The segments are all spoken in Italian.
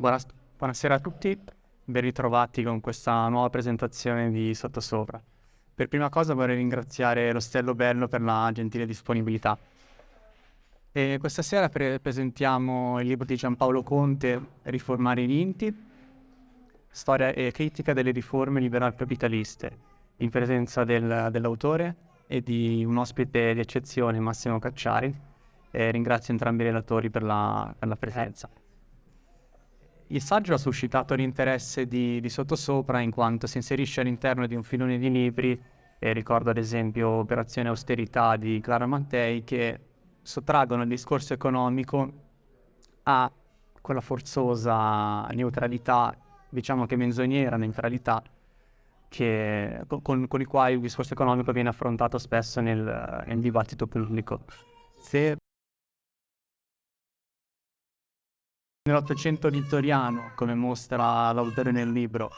Buonasera a tutti, ben ritrovati con questa nuova presentazione di Sottosopra. Per prima cosa vorrei ringraziare l'Ostello Bello per la gentile disponibilità. E questa sera pre- presentiamo il libro di Giampaolo Conte, Riformare i vinti, storia e critica delle riforme liberal capitaliste, in presenza del, dell'autore e di un ospite di eccezione, Massimo Cacciari. E ringrazio entrambi i relatori per la, per la presenza. Il saggio ha suscitato l'interesse di, di Sottosopra in quanto si inserisce all'interno di un filone di libri, e ricordo ad esempio Operazione Austerità di Clara Mattei, che sottraggono il discorso economico a quella forzosa neutralità, diciamo che menzognera neutralità, che, con, con, i quali il discorso economico viene affrontato spesso nel, nel dibattito pubblico. Se nell'Ottocento vittoriano, come mostra l'autore nel libro.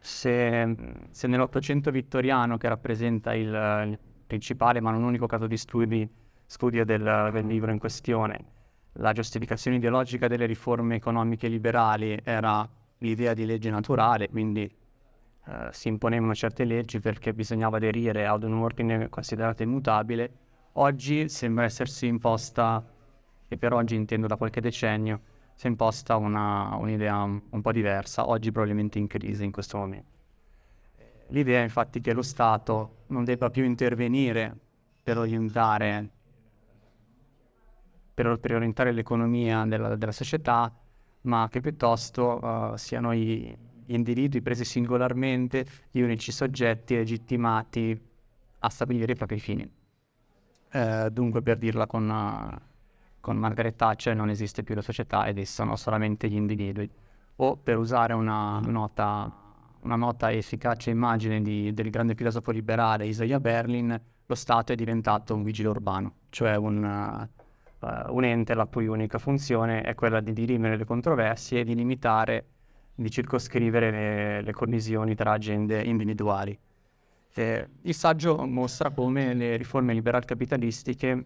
Se, se nell'Ottocento vittoriano, che rappresenta il, il, principale ma non unico caso di studi, studio del, del libro in questione, la giustificazione ideologica delle riforme economiche liberali era l'idea di legge naturale, quindi eh, si imponevano certe leggi perché bisognava aderire ad un ordine considerato immutabile. Oggi sembra essersi imposta, e per oggi intendo da qualche decennio, si è imposta una, un'idea un po' diversa, oggi probabilmente in crisi in questo momento. L'idea infatti che lo Stato non debba più intervenire per orientare per, per orientare l'economia della, della, società, ma che piuttosto uh, siano i, gli individui presi singolarmente gli unici soggetti legittimati a stabilire i propri fini. Eh, dunque, per dirla con, uh, con Margaret Thatcher, non esiste più la società ed esistono solamente gli individui. O per usare una nota, una nota efficace immagine di, del grande filosofo liberale Isaiah Berlin, lo Stato è diventato un vigile urbano, cioè un, uh, un ente la cui unica funzione è quella di dirimere le controversie e di limitare, di circoscrivere le, le collisioni tra agende individuali. Eh, il saggio mostra come le riforme liberal capitalistiche,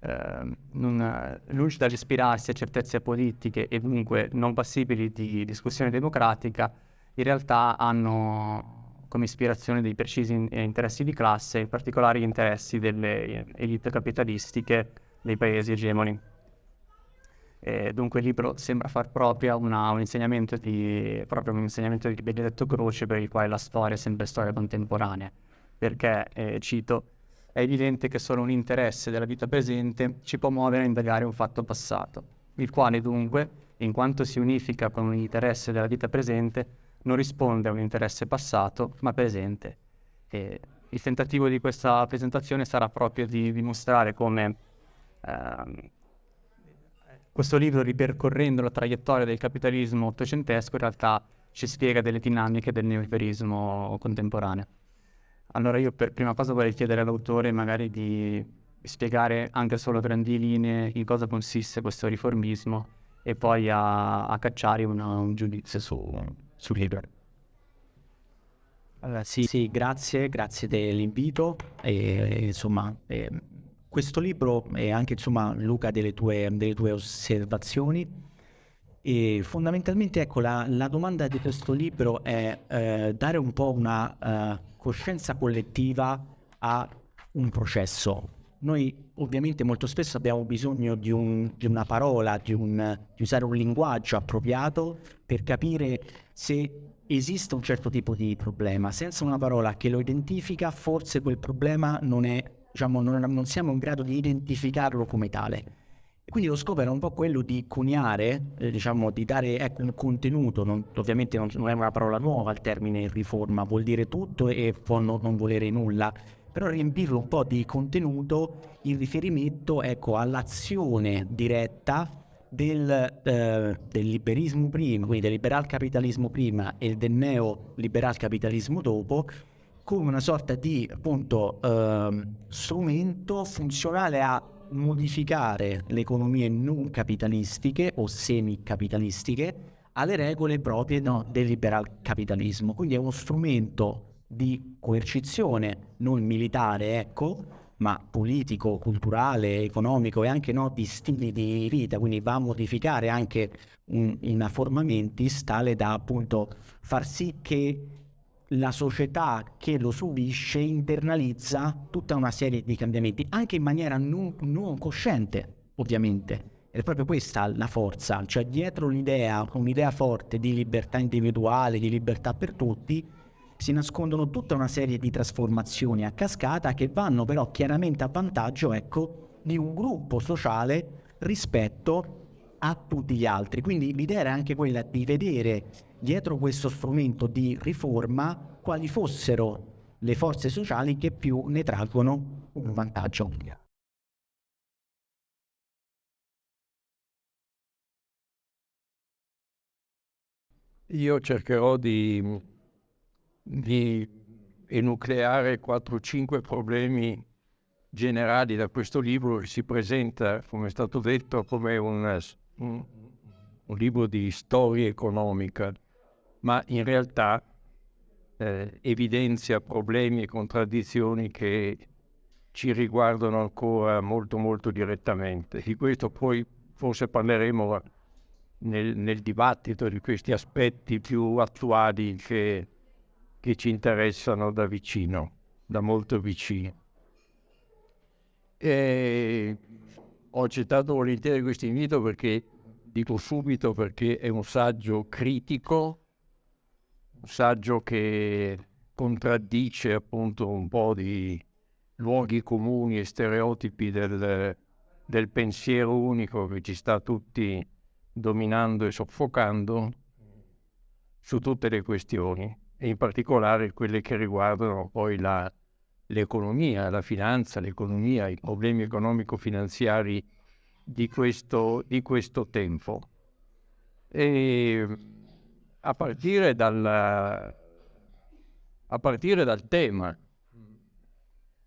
eh, non, lungi dall'ispirarsi a certezze politiche e dunque non passibili di discussione democratica, in realtà hanno come ispirazione dei precisi interessi di classe, in particolare gli interessi delle elite capitalistiche dei paesi egemoni. E dunque il libro sembra far propria una, un, insegnamento di, proprio un insegnamento di Benedetto Croce per il quale la storia è sempre storia contemporanea, perché, eh, cito, è evidente che solo un interesse della vita presente ci può muovere a indagare un fatto passato, il quale dunque, in quanto si unifica con un interesse della vita presente, non risponde a un interesse passato, ma presente. E il tentativo di questa presentazione sarà proprio di dimostrare come Ehm, questo libro, ripercorrendo la traiettoria del capitalismo ottocentesco, in realtà ci spiega delle dinamiche del neoliberismo contemporaneo. Allora io per prima cosa vorrei chiedere all'autore magari di spiegare anche solo a grandi linee in cosa consiste questo riformismo e poi a, a cacciare una, un giudizio su, sul libro. Allora, sì, sì, grazie, grazie dell'invito. E, insomma, e, questo libro è anche, insomma, Luca, delle tue, delle tue osservazioni. E fondamentalmente, ecco, la, la, domanda di questo libro è eh, dare un po' una uh, coscienza collettiva a un processo. Noi ovviamente molto spesso abbiamo bisogno di, un, di una parola, di, un, di usare un linguaggio appropriato per capire se esiste un certo tipo di problema. Senza una parola che lo identifica, forse quel problema non è diciamo, non, non, siamo in grado di identificarlo come tale. Quindi lo scopo era un po' quello di coniare, eh, diciamo, di dare ecco, un contenuto, non, ovviamente non, non, è una parola nuova il termine riforma, vuol dire tutto e può non, non volere nulla, però riempirlo un po' di contenuto in riferimento ecco, all'azione diretta del, eh, del, liberismo prima, quindi del liberal capitalismo prima e del neoliberal capitalismo dopo, come una sorta di appunto eh, strumento funzionale a modificare le economie non capitalistiche o semicapitalistiche alle regole proprie no, del liberal capitalismo. Quindi è uno strumento di coercizione non militare, ecco, ma politico, culturale, economico e anche no, di stili di vita, quindi va a modificare anche un, una forma mentis tale da appunto far sì che la società che lo subisce internalizza tutta una serie di cambiamenti, anche in maniera non, non cosciente, ovviamente. Ed è proprio questa la forza, cioè dietro l'idea, un'idea forte di libertà individuale, di libertà per tutti, si nascondono tutta una serie di trasformazioni a cascata che vanno però chiaramente a vantaggio, ecco, di un gruppo sociale rispetto a tutti gli altri. Quindi l'idea era anche quella di vedere dietro questo strumento di riforma quali fossero le forze sociali che più ne traggono un vantaggio. Io cercherò di di enucleare 4-5 problemi generali da questo libro che si presenta, come è stato detto, come un, un, un libro di storia economica, ma in realtà eh, evidenzia problemi e contraddizioni che ci riguardano ancora molto molto direttamente. Di questo poi forse parleremo nel, nel dibattito di questi aspetti più attuali che che ci interessano da vicino, da molto vicino. E ho accettato volentieri questo invito perché, dico subito, perché è un saggio critico, un saggio che contraddice appunto un po' di luoghi comuni e stereotipi del, del pensiero unico che ci sta tutti dominando e soffocando su tutte le questioni e in particolare quelle che riguardano poi la, l'economia, la finanza, l'economia, i problemi economico-finanziari di questo, di questo tempo. E a partire, dal, a partire dal tema,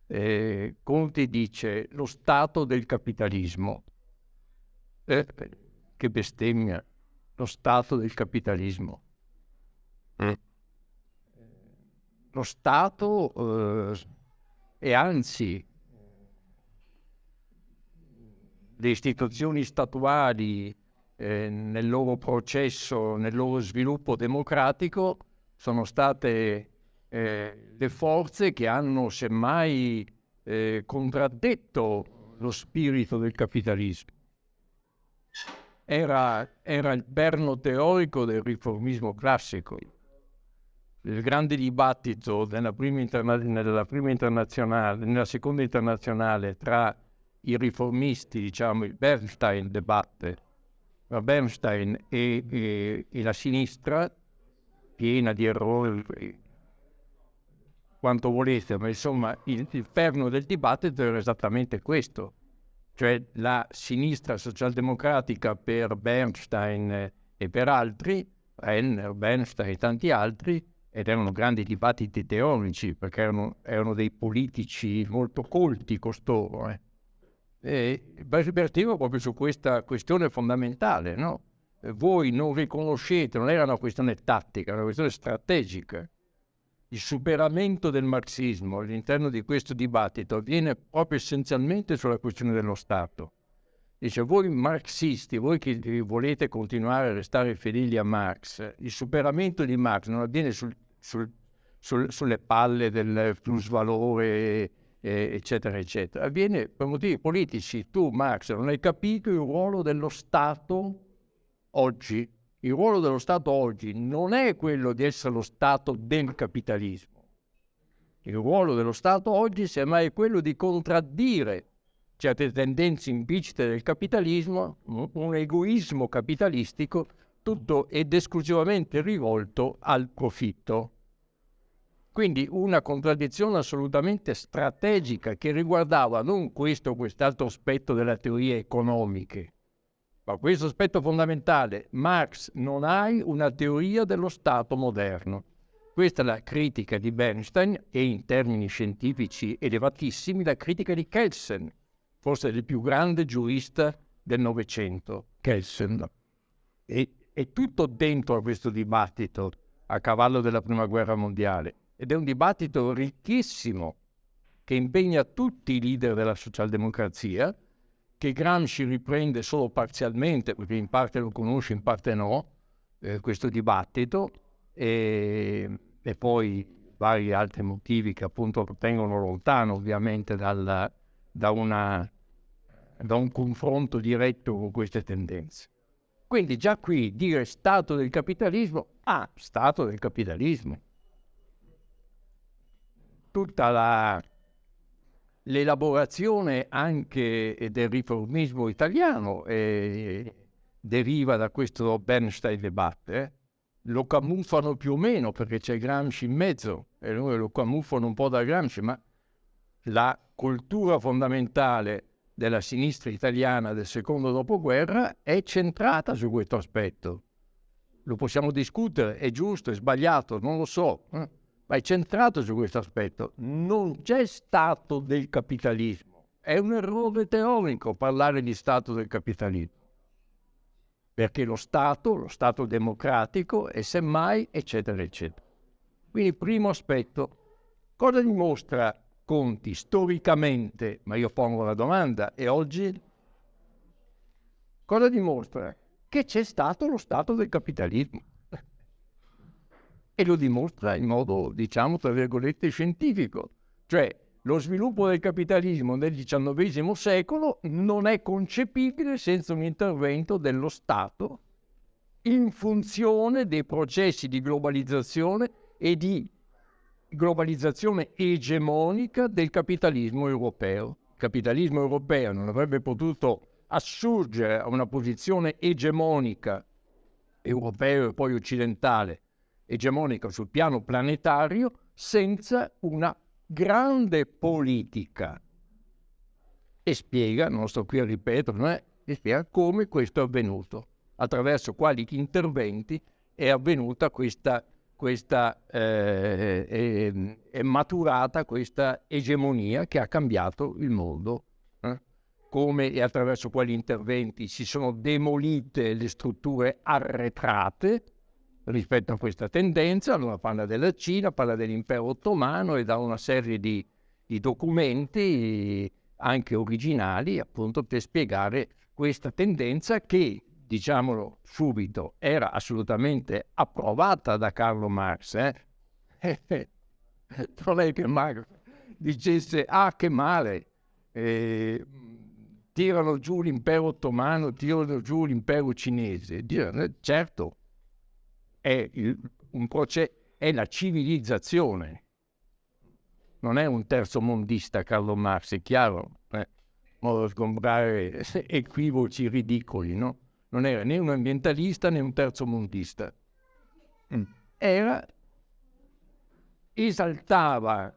eh, Conti dice lo stato del capitalismo. Eh, che bestemmia, lo stato del capitalismo. Mm lo Stato eh, e anzi le istituzioni statuali eh, nel loro processo, nel loro sviluppo democratico sono state eh, le forze che hanno semmai eh, contraddetto lo spirito del capitalismo. Era, era il perno teorico del riformismo classico il grande dibattito nella prima, interna- nella prima internazionale, nella seconda internazionale tra i riformisti, diciamo il Bernstein debatte, tra Bernstein e, e, e la sinistra, piena di errori, quanto volete, ma insomma il, il perno del dibattito era esattamente questo, cioè la sinistra socialdemocratica per Bernstein e per altri, Renner, Bernstein e tanti altri, ed erano grandi dibattiti teorici, perché erano, erano dei politici molto colti costoro. Eh. E vertivo proprio su questa questione fondamentale, no? Voi non riconoscete, non era una questione tattica, era una questione strategica. Il superamento del marxismo all'interno di questo dibattito avviene proprio essenzialmente sulla questione dello Stato. Dice, voi marxisti, voi che volete continuare a restare fedeli a Marx, il superamento di Marx non avviene sul sul, sul, sulle palle del plusvalore, eccetera, eccetera. Avviene per motivi politici. Tu, Marx, non hai capito il ruolo dello Stato oggi. Il ruolo dello Stato oggi non è quello di essere lo Stato del capitalismo. Il ruolo dello Stato oggi semmai è quello di contraddire certe tendenze implicite del capitalismo, un egoismo capitalistico tutto ed esclusivamente rivolto al profitto. Quindi una contraddizione assolutamente strategica che riguardava non questo o quest'altro aspetto della teoria economiche, ma questo aspetto fondamentale. Marx non hai una teoria dello Stato moderno. Questa è la critica di Bernstein e in termini scientifici elevatissimi la critica di Kelsen, forse il più grande giurista del Novecento, Kelsen. E, è tutto dentro a questo dibattito a cavallo della Prima Guerra Mondiale ed è un dibattito ricchissimo che impegna tutti i leader della socialdemocrazia, che Gramsci riprende solo parzialmente, perché in parte lo conosce, in parte no, eh, questo dibattito, e, e, poi vari altri motivi che appunto tengono lontano ovviamente dal, da, una, da un confronto diretto con queste tendenze. Quindi già qui dire stato del capitalismo, ah, stato del capitalismo. Tutta la, l'elaborazione anche del riformismo italiano eh, deriva da questo Bernstein debate. Eh? Lo camuffano più o meno perché c'è Gramsci in mezzo e loro lo camuffano un po' da Gramsci, ma la cultura fondamentale della sinistra italiana del secondo dopoguerra è centrata su questo aspetto. Lo possiamo discutere, è giusto, è sbagliato, non lo so, eh? ma è centrato su questo aspetto. Non c'è stato del capitalismo. È un errore teorico parlare di stato del capitalismo. Perché lo Stato, lo Stato democratico, è semmai, eccetera, eccetera. Quindi, primo aspetto, cosa dimostra Conti storicamente, ma io pongo la domanda, e oggi cosa dimostra? Che c'è stato lo stato del capitalismo. E lo dimostra in modo, diciamo, tra virgolette, scientifico. Cioè, lo sviluppo del capitalismo nel XIX secolo non è concepibile senza un intervento dello Stato in funzione dei processi di globalizzazione e di globalizzazione egemonica del capitalismo europeo. Il capitalismo europeo non avrebbe potuto assurgere a una posizione egemonica europeo e poi occidentale, egemonica sul piano planetario, senza una grande politica. E spiega, non sto qui a ripeterlo, eh, e spiega come questo è avvenuto, attraverso quali interventi è avvenuta questa questa, eh, è, è, maturata questa egemonia che ha cambiato il mondo. Eh? Come e attraverso quali interventi si sono demolite le strutture arretrate rispetto a questa tendenza. Allora parla della Cina, parla dell'impero ottomano e dà una serie di, di documenti anche originali appunto per spiegare questa tendenza che diciamolo subito, era assolutamente approvata da Carlo Marx. Eh? non è che Marx dicesse, ah che male, eh, tirano giù l'impero ottomano, tirano giù l'impero cinese. Dire, certo, è, il, è la civilizzazione, non è un terzo mondista Carlo Marx, è chiaro, eh? modo sgombrare equivoci ridicoli, no? Non era né un ambientalista né un terzo mondista. Mm. Era, esaltava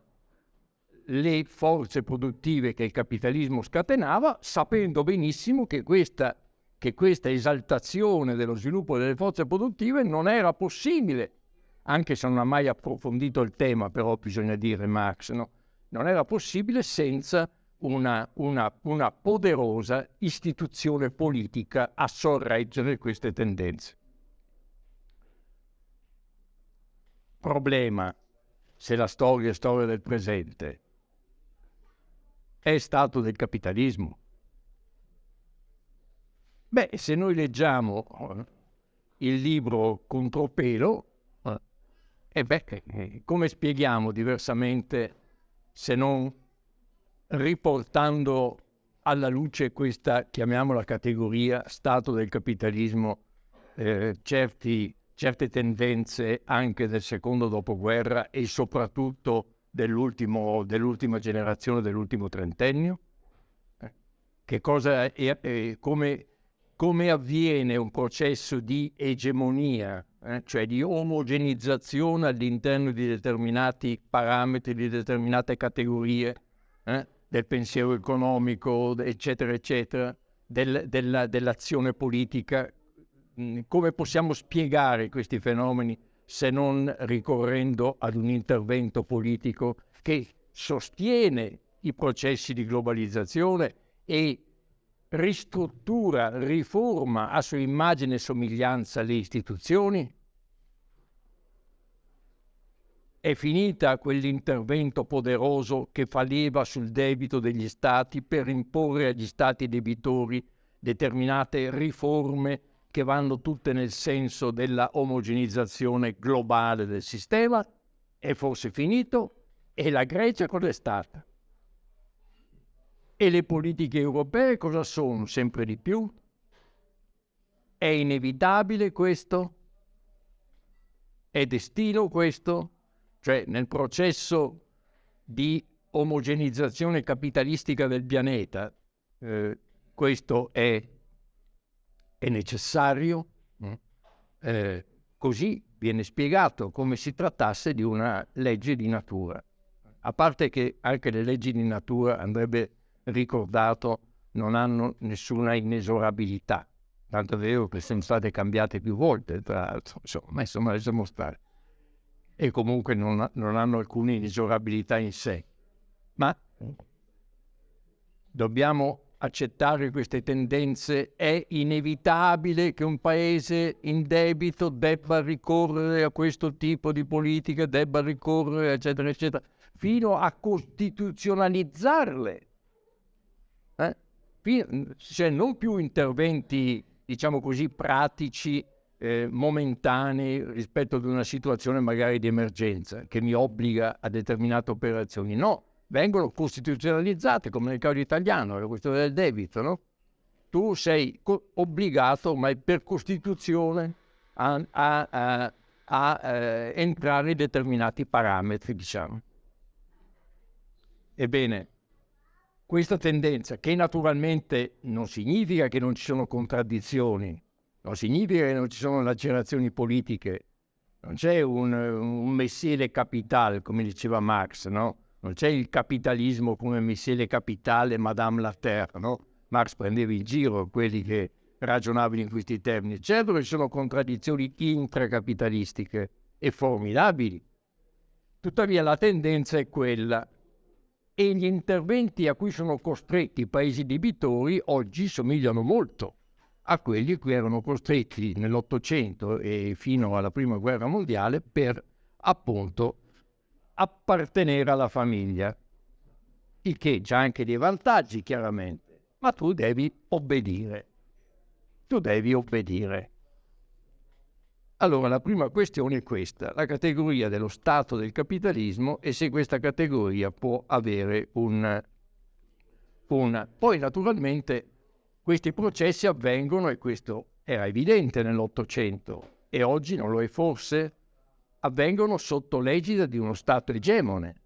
le forze produttive che il capitalismo scatenava, sapendo benissimo che questa, che questa esaltazione dello sviluppo delle forze produttive non era possibile, anche se non ha mai approfondito il tema, però bisogna dire Marx, no? non era possibile senza una, una, una poderosa istituzione politica a sorreggere queste tendenze. Problema, se la storia è storia del presente, è stato del capitalismo. Beh, se noi leggiamo eh, il libro Contropelo, eh, eh beh, eh, come spieghiamo diversamente se non riportando alla luce questa, chiamiamola categoria, stato del capitalismo, eh, certi, certe tendenze anche del secondo dopoguerra e soprattutto dell'ultima generazione, dell'ultimo trentennio? Eh, che cosa è, eh, come, come, avviene un processo di egemonia, eh, cioè di omogenizzazione all'interno di determinati parametri, di determinate categorie? Eh? Del pensiero economico, eccetera, eccetera, del, della, dell'azione politica. Mm, come possiamo spiegare questi fenomeni se non ricorrendo ad un intervento politico che sostiene i processi di globalizzazione e ristruttura, riforma a sua immagine e somiglianza le istituzioni? È finita quell'intervento poderoso che fa leva sul debito degli stati per imporre agli stati debitori determinate riforme che vanno tutte nel senso della omogenizzazione globale del sistema? È forse finito? E la Grecia cosa è stata? E le politiche europee cosa sono sempre di più? È inevitabile questo? È destino questo? Cioè nel processo di omogenizzazione capitalistica del pianeta, eh, questo è, è necessario? Mm. Eh, così viene spiegato come si trattasse di una legge di natura. A parte che anche le leggi di natura andrebbe ricordato non hanno nessuna inesorabilità. Tanto è vero che sono state cambiate più volte, tra l'altro, insomma, ma insomma lasciamo stare. E comunque non, non hanno alcuna inesorabilità in sé. Ma dobbiamo accettare queste tendenze, è inevitabile che un paese in debito debba ricorrere a questo tipo di politica, debba ricorrere, eccetera, eccetera, fino a costituzionalizzarle cioè non più interventi, diciamo così, pratici, eh, momentanei rispetto ad una situazione magari di emergenza che mi obbliga a determinate operazioni. No, vengono costituzionalizzate, come nel caso italiano, la questione del debito, no? Tu sei obbligato, ma per Costituzione, a, a, a, a eh, entrare in determinati parametri, diciamo. Ebbene, questa tendenza, che naturalmente non significa che non ci sono contraddizioni, non significa che non ci sono lacerazioni politiche, non c'è un, un messiere capitale, come diceva Marx, no? Non c'è il capitalismo come messiere capitale Madame la Terre, no? Marx prendeva in giro quelli che ragionavano in questi termini. Certo che ci sono contraddizioni intracapitalistiche e formidabili. Tuttavia la tendenza è quella e gli interventi a cui sono costretti i paesi debitori oggi somigliano molto a quelli cui erano costretti nell'Ottocento e fino alla Prima Guerra Mondiale per appunto appartenere alla famiglia, il che ha anche dei vantaggi chiaramente, ma tu devi obbedire, tu devi obbedire. Allora la prima questione è questa, la categoria dello stato del capitalismo e se questa categoria può avere un... un... Poi naturalmente questi processi avvengono, e questo era evidente nell'Ottocento e oggi non lo è forse, avvengono sotto l'egida di uno Stato egemone.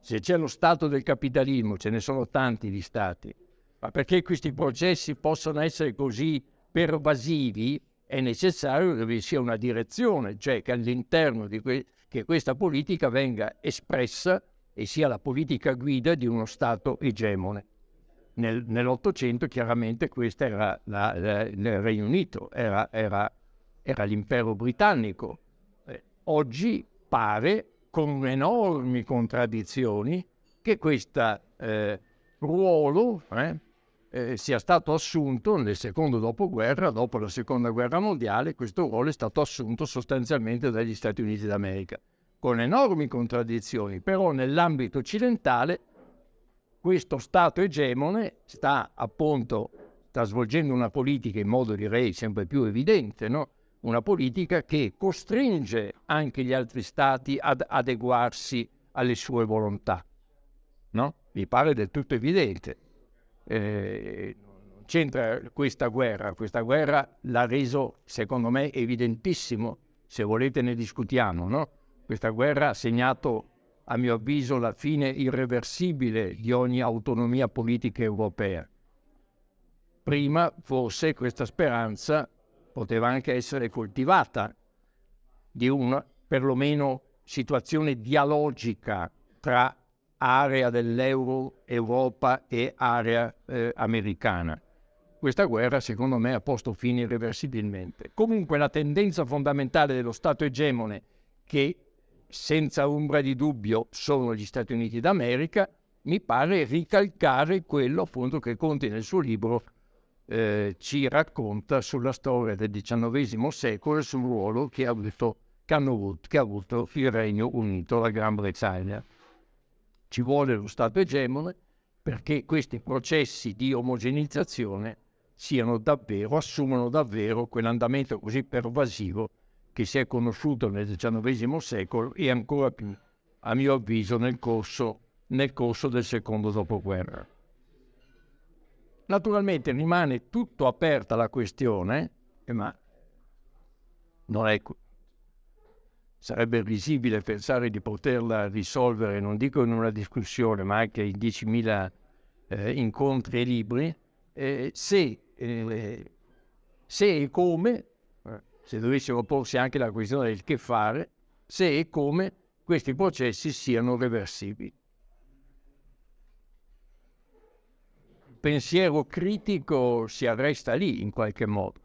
Se c'è lo Stato del capitalismo, ce ne sono tanti di Stati, ma perché questi processi possano essere così pervasivi, è necessario che vi sia una direzione, cioè che all'interno di que- che questa politica venga espressa e sia la politica guida di uno Stato egemone. Nel, nell'Ottocento chiaramente questo era la, la, il Regno Unito, era, era, era l'impero britannico. Eh, oggi pare, con enormi contraddizioni, che questo eh, ruolo eh, eh, sia stato assunto nel secondo dopoguerra, dopo la seconda guerra mondiale, questo ruolo è stato assunto sostanzialmente dagli Stati Uniti d'America, con enormi contraddizioni, però nell'ambito occidentale questo Stato egemone sta appunto sta svolgendo una politica in modo direi sempre più evidente, no? una politica che costringe anche gli altri Stati ad adeguarsi alle sue volontà. No? Mi pare del tutto evidente eh, c'entra questa guerra, questa guerra l'ha reso secondo me evidentissimo, se volete ne discutiamo, no? Questa guerra ha segnato a mio avviso la fine irreversibile di ogni autonomia politica europea. Prima forse questa speranza poteva anche essere coltivata di una perlomeno situazione dialogica tra area dell'euro, Europa e area eh, americana. Questa guerra secondo me ha posto fine irreversibilmente. Comunque la tendenza fondamentale dello Stato egemone, che senza ombra di dubbio sono gli Stati Uniti d'America, mi pare ricalcare quello appunto che Conti nel suo libro eh, ci racconta sulla storia del XIX secolo e sul ruolo che ha avuto, che avuto, che ha avuto il Regno Unito, la Gran Bretagna. Ci vuole lo Stato egemone perché questi processi di omogenizzazione siano davvero, assumano davvero quell'andamento così pervasivo che si è conosciuto nel XIX secolo e ancora più, a mio avviso, nel corso, nel corso del secondo dopoguerra. Naturalmente rimane tutto aperta la questione, eh, ma non è, sarebbe risibile pensare di poterla risolvere, non dico in una discussione, ma anche in 10.000 eh, incontri e libri, eh, se, eh, se, e come, se dovessimo porsi anche la questione del che fare, se e come questi processi siano reversibili. Il pensiero critico si arresta lì in qualche modo,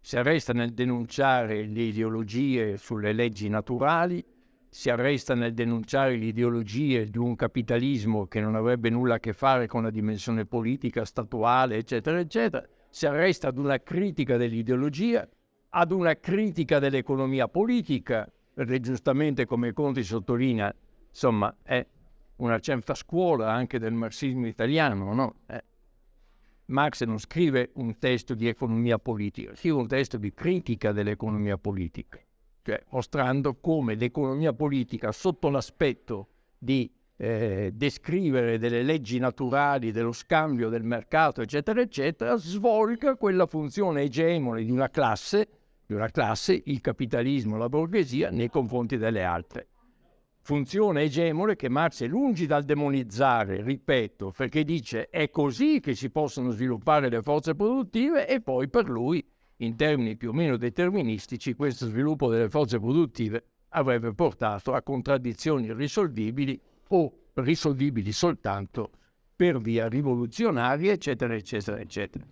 si arresta nel denunciare le ideologie sulle leggi naturali, si arresta nel denunciare le ideologie di un capitalismo che non avrebbe nulla a che fare con la dimensione politica, statuale, eccetera, eccetera, si arresta ad una critica dell'ideologia, ad una critica dell'economia politica, perché giustamente come Conti sottolinea, insomma, è una certa scuola anche del marxismo italiano, no? Eh. Marx non scrive un testo di economia politica, scrive un testo di critica dell'economia politica cioè mostrando come l'economia politica sotto l'aspetto di eh, descrivere delle leggi naturali, dello scambio del mercato, eccetera, eccetera, svolga quella funzione egemone di una classe, di una classe, il capitalismo, la borghesia, nei confronti delle altre. Funzione egemone che Marx è lungi dal demonizzare, ripeto, perché dice è così che si possono sviluppare le forze produttive e poi per lui in termini più o meno deterministici, questo sviluppo delle forze produttive avrebbe portato a contraddizioni irrisolvibili o risolvibili soltanto per via rivoluzionaria, eccetera, eccetera, eccetera.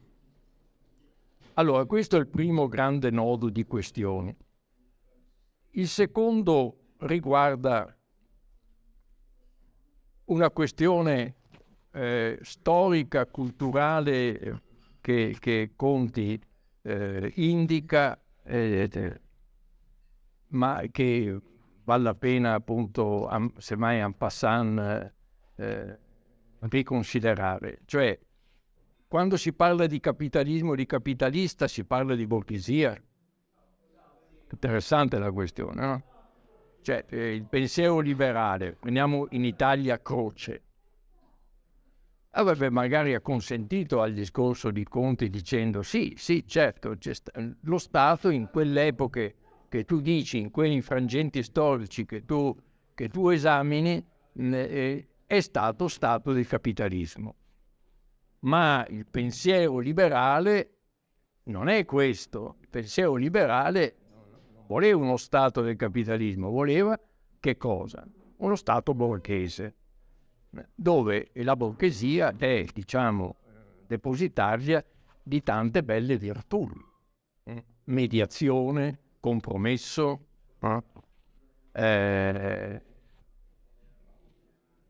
Allora, questo è il primo grande nodo di questioni. Il secondo riguarda una questione eh, storica, culturale che, che Conti eh, indica, eh, ma che vale la pena appunto, am, semmai en passant, eh, riconsiderare. Cioè, quando si parla di capitalismo di capitalista si parla di borghesia. Interessante la questione, no? Cioè, eh, il pensiero liberale, prendiamo in Italia Croce, avrebbe magari acconsentito al discorso di Conti dicendo sì, sì, certo, lo Stato in quelle epoche che tu dici, in quei frangenti storici che tu, che tu esamini, eh, è stato stato di capitalismo. Ma il pensiero liberale non è questo. Il pensiero liberale voleva uno Stato del capitalismo, voleva che cosa? Uno Stato borghese dove la borghesia è, diciamo, depositaria di tante belle virtù. Eh, mediazione, compromesso, eh,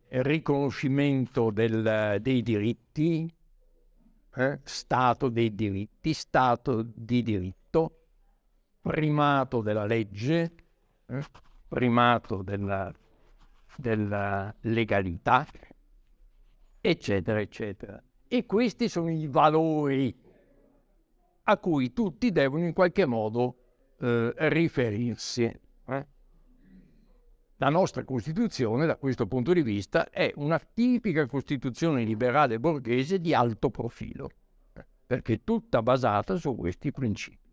riconoscimento del, dei diritti, eh, Stato dei diritti, Stato di diritto, primato della legge, eh, primato della della legalità, eccetera, eccetera. E questi sono i valori a cui tutti devono in qualche modo eh, riferirsi. La nostra Costituzione, da questo punto di vista, è una tipica Costituzione liberale borghese di alto profilo, eh? perché tutta basata su questi principi,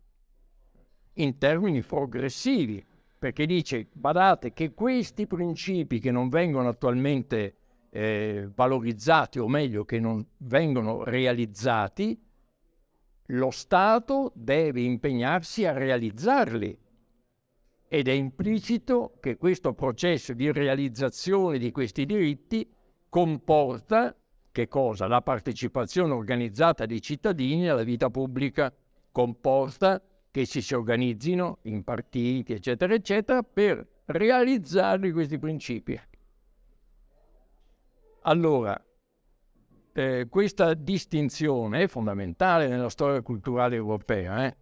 in termini progressivi, perché dice, badate che questi principi che non vengono attualmente eh, valorizzati, o meglio che non vengono realizzati, lo Stato deve impegnarsi a realizzarli. Ed è implicito che questo processo di realizzazione di questi diritti comporta che cosa? La partecipazione organizzata dei cittadini alla vita pubblica, comporta che si, si organizzino in partiti, eccetera, eccetera, per realizzare questi principi. Allora, eh, questa distinzione è fondamentale nella storia culturale europea. Eh?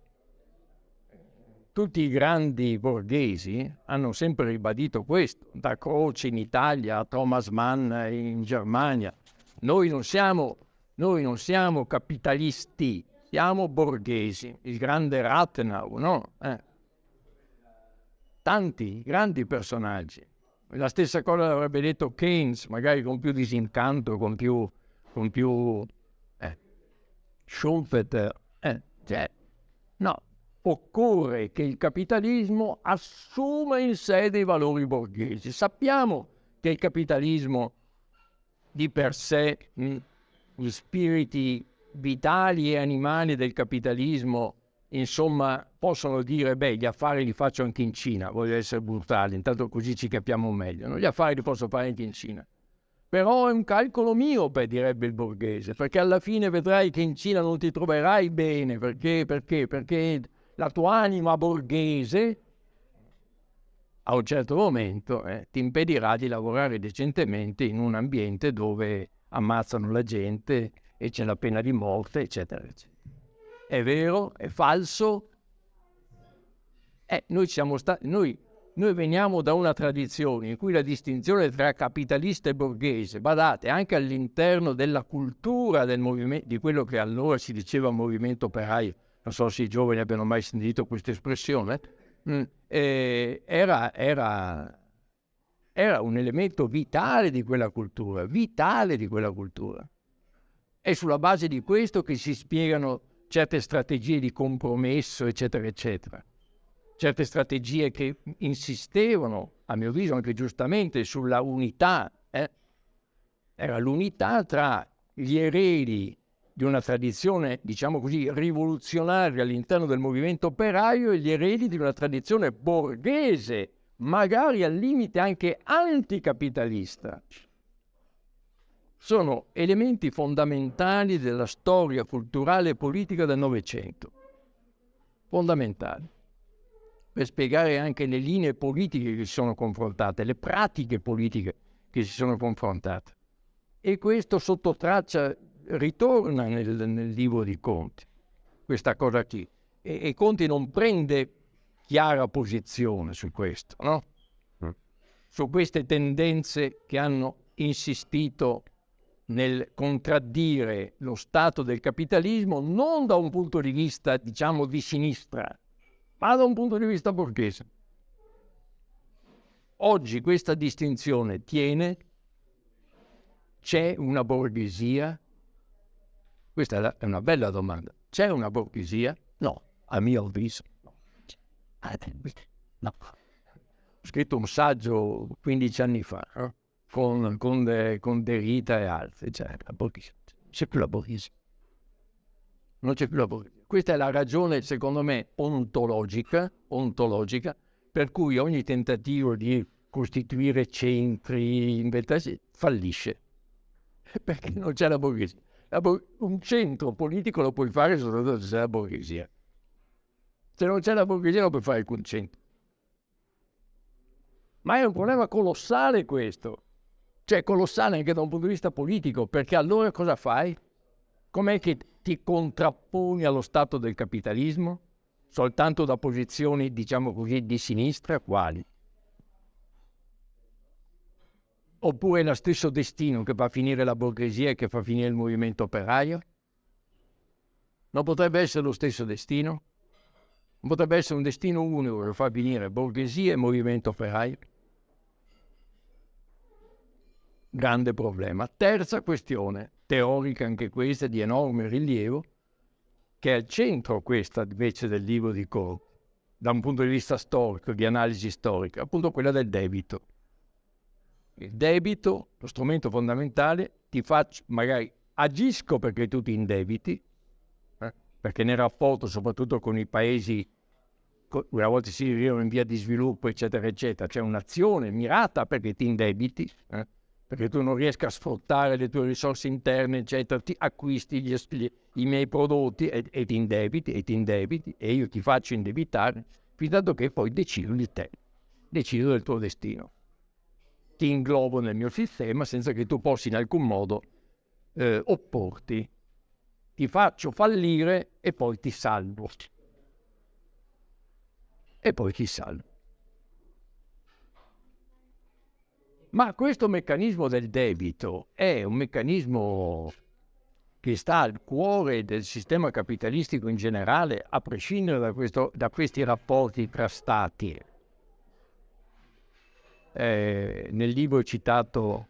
Tutti i grandi borghesi hanno sempre ribadito questo, da Croce in Italia a Thomas Mann in Germania. Noi non siamo, noi non siamo capitalisti, siamo borghesi. Il grande Rathenau, no? Eh. Tanti grandi personaggi. La stessa cosa l'avrebbe detto Keynes, magari con più disincanto, con più... Con più eh. Schumpeter. Eh, cioè, occorre che il capitalismo assuma in sé dei valori borghesi. Sappiamo che il capitalismo di per sé, mh, gli spiriti vitali e animali del capitalismo, insomma, possono dire, beh, gli affari li faccio anche in Cina, voglio essere brutale, intanto così ci capiamo meglio. No? Gli affari li posso fare anche in Cina. Però è un calcolo miope, direbbe il borghese, perché alla fine vedrai che in Cina non ti troverai bene, perché, perché, perché la tua anima borghese a un certo momento eh, ti impedirà di lavorare decentemente in un ambiente dove ammazzano la gente e c'è la pena di morte, eccetera, eccetera. È vero? È falso? Eh, noi, stati, noi, noi veniamo da una tradizione in cui la distinzione tra capitalista e borghese, badate, anche all'interno della cultura del movimento, di quello che allora si diceva movimento operaio, non so se i giovani abbiano mai sentito questa espressione, eh, era, era, era un elemento vitale di quella cultura, vitale di quella cultura. È sulla base di questo che si spiegano certe strategie di compromesso, eccetera, eccetera. Certe strategie che insistevano, a mio avviso anche giustamente, sulla unità. Eh? Era l'unità tra gli eredi di una tradizione, diciamo così, rivoluzionaria all'interno del movimento operaio e gli eredi di una tradizione borghese, magari al limite anche anticapitalista. Sono elementi fondamentali della storia culturale e politica del Novecento. Fondamentali. Per spiegare anche le linee politiche che si sono confrontate, le pratiche politiche che si sono confrontate. E questo sotto traccia ritorna nel, nel libro di Conti, questa cosa qui. E, e, Conti non prende chiara posizione su questo, no? Mm. Su queste tendenze che hanno insistito nel contraddire lo stato del capitalismo non da un punto di vista, diciamo, di sinistra, ma da un punto di vista borghese. Oggi questa distinzione tiene, c'è una borghesia questa è una bella domanda. C'è una borghesia? No, a mio avviso. No. no. Ho scritto un saggio 15 anni fa eh? con, con, de, con Derrida e altri. Cioè, la borghesia. C'è più la borghesia. Non c'è più la borghesia. Questa è la ragione, secondo me, ontologica, ontologica per cui ogni tentativo di costituire centri inventati fallisce. Perché non c'è la borghesia un centro politico lo puoi fare soltanto se c'è la borghesia. Se non c'è la borghesia non puoi fare alcun centro. Ma è un problema colossale questo. Cioè colossale anche da un punto di vista politico, perché allora cosa fai? Com'è che ti contrapponi allo stato del capitalismo? Soltanto da posizioni, diciamo così, di sinistra? Quali? Oppure è lo stesso destino che fa finire la borghesia e che fa finire il movimento operaio? Non potrebbe essere lo stesso destino? Non potrebbe essere un destino unico che fa finire borghesia e movimento operaio? Grande problema. Terza questione, teorica anche questa, di enorme rilievo, che è al centro questa invece del libro di Corp, da un punto di vista storico, di analisi storica, appunto quella del debito il debito, lo strumento fondamentale, ti faccio, magari agisco perché tu ti indebiti, eh? perché nel rapporto soprattutto con i paesi, una volta si vivono in via di sviluppo, eccetera, eccetera, c'è un'azione mirata perché ti indebiti, eh? perché tu non riesci a sfruttare le tue risorse interne, eccetera, ti acquisti gli, gli, i miei prodotti e, e, ti indebiti, e ti indebiti, e io ti faccio indebitare, fino a che poi decido di te, decido del tuo destino. Ti inglobo nel mio sistema senza che tu possa in alcun modo eh, opporti. Ti faccio fallire e poi ti salvo. E poi ti salvo. Ma questo meccanismo del debito è un meccanismo che sta al cuore del sistema capitalistico in generale, a prescindere da, questo, da questi rapporti tra stati. Eh, nel libro è citato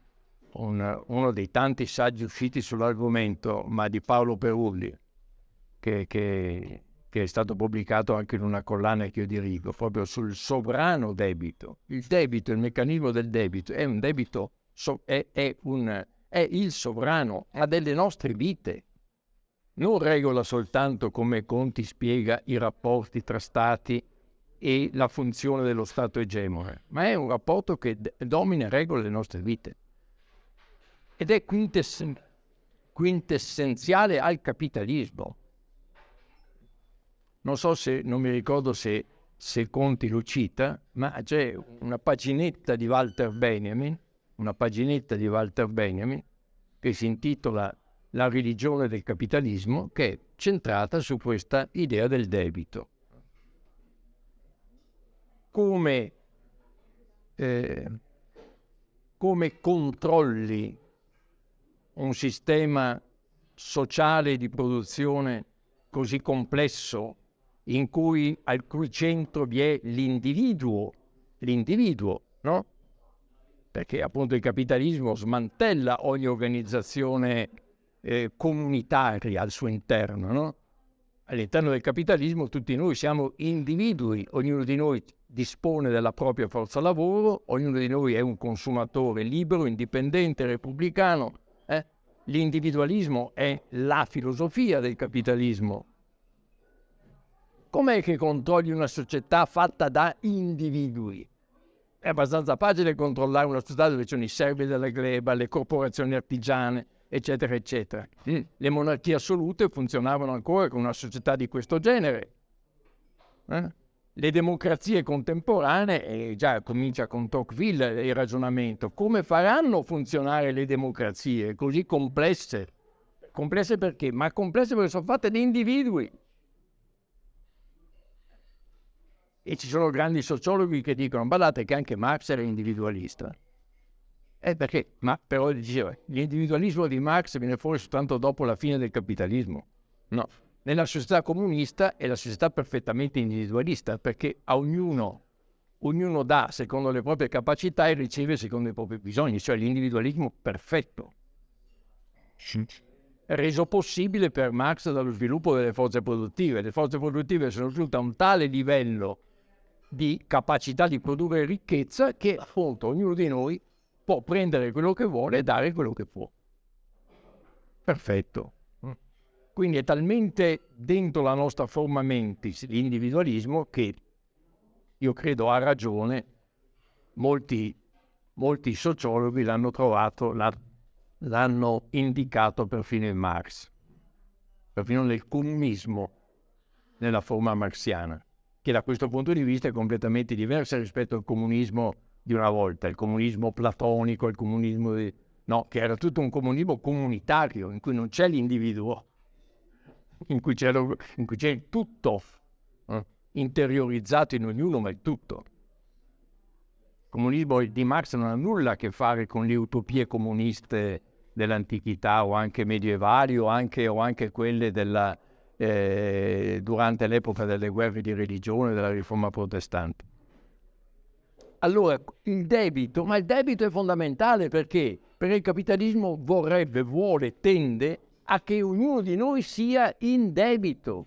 un, uno dei tanti saggi usciti sull'argomento, ma di Paolo Perulli, che, che, che, è stato pubblicato anche in una collana che io dirigo, proprio sul sovrano debito. Il debito, il meccanismo del debito, è un debito, è, è, un, è il sovrano, ha delle nostre vite. Non regola soltanto come Conti spiega i rapporti tra stati e la funzione dello Stato egemone, ma è un rapporto che domina e regola le nostre vite ed è quintess- quintessenziale al capitalismo. Non so se, non mi ricordo se, se Conti lo cita, ma c'è una paginetta di Walter Benjamin, una paginetta di Walter Benjamin, che si intitola La religione del capitalismo, che è centrata su questa idea del debito. Come, eh, come controlli un sistema sociale di produzione così complesso in cui al cui centro vi è l'individuo, l'individuo, no? Perché appunto il capitalismo smantella ogni organizzazione eh, comunitaria al suo interno, no? All'interno del capitalismo tutti noi siamo individui, ognuno di noi dispone della propria forza lavoro, ognuno di noi è un consumatore libero, indipendente, repubblicano, L'individualismo è la filosofia del capitalismo. Com'è che controlli una società fatta da individui? È abbastanza facile controllare una società dove ci sono i servi della gleba, le corporazioni artigiane, eccetera, eccetera. Mm. Le monarchie assolute funzionavano ancora con una società di questo genere. Eh? Le democrazie contemporanee, e già comincia con Tocqueville il ragionamento, come faranno funzionare le democrazie così complesse? Complesse perché? Ma complesse perché sono fatte di individui. E ci sono grandi sociologhi che dicono, guardate che anche Marx era individualista. Eh perché? Ma però diceva, l'individualismo di Marx viene fuori soltanto dopo la fine del capitalismo. No, nella società comunista è la società perfettamente individualista perché a ognuno, ognuno dà secondo le proprie capacità e riceve secondo i propri bisogni, cioè l'individualismo perfetto. Reso possibile per Marx dallo sviluppo delle forze produttive. Le forze produttive sono giunte a un tale livello di capacità di produrre ricchezza che appunto ognuno di noi può prendere quello che vuole e dare quello che può. Perfetto. Quindi è talmente dentro la nostra forma mentis l'individualismo che io credo ha ragione, molti, molti sociologhi l'hanno trovato, l'hanno indicato perfino in Marx, perfino nel comunismo nella forma marxiana, che da questo punto di vista è completamente diversa rispetto al comunismo di una volta, il comunismo platonico, il comunismo di... no, che era tutto un comunismo comunitario in cui non c'è l'individuo, in cui c'è, lo, in cui c'è il tutto eh, interiorizzato in ognuno, ma il tutto. Il comunismo di Marx non ha nulla a che fare con le utopie comuniste dell'antichità o anche medievali o anche, o anche quelle della, eh, durante l'epoca delle guerre di religione, della riforma protestante. Allora, il debito, ma il debito è fondamentale perché? Perché il capitalismo vorrebbe, vuole, tende a che ognuno di noi sia in debito.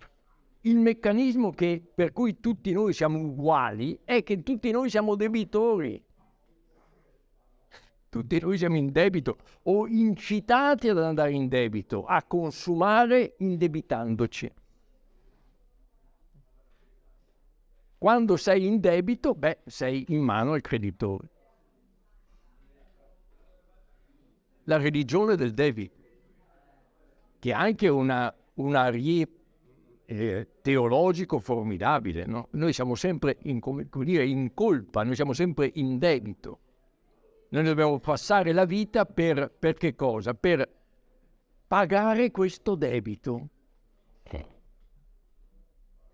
Il meccanismo che, per cui tutti noi siamo uguali è che tutti noi siamo debitori. Tutti noi siamo in debito o incitati ad andare in debito, a consumare indebitandoci. Quando sei in debito, beh, sei in mano al creditore. La religione del debito che ha anche una, un arie eh, teologico formidabile. No? Noi siamo sempre in, dire, in colpa, noi siamo sempre in debito. Noi dobbiamo passare la vita per, per che cosa? Per pagare questo debito.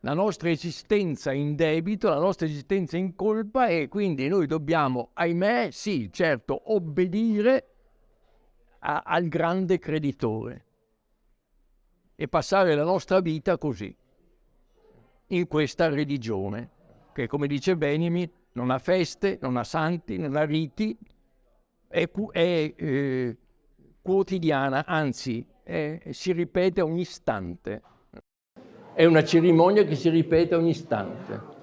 La nostra esistenza in debito, la nostra esistenza in colpa e quindi noi dobbiamo, ahimè, sì, certo, obbedire a, al grande creditore e passare la nostra vita così, in questa religione, che come dice Benjamin non ha feste, non ha santi, non ha riti, è, è eh, quotidiana, anzi è, si ripete ogni istante. È una cerimonia che si ripete ogni istante.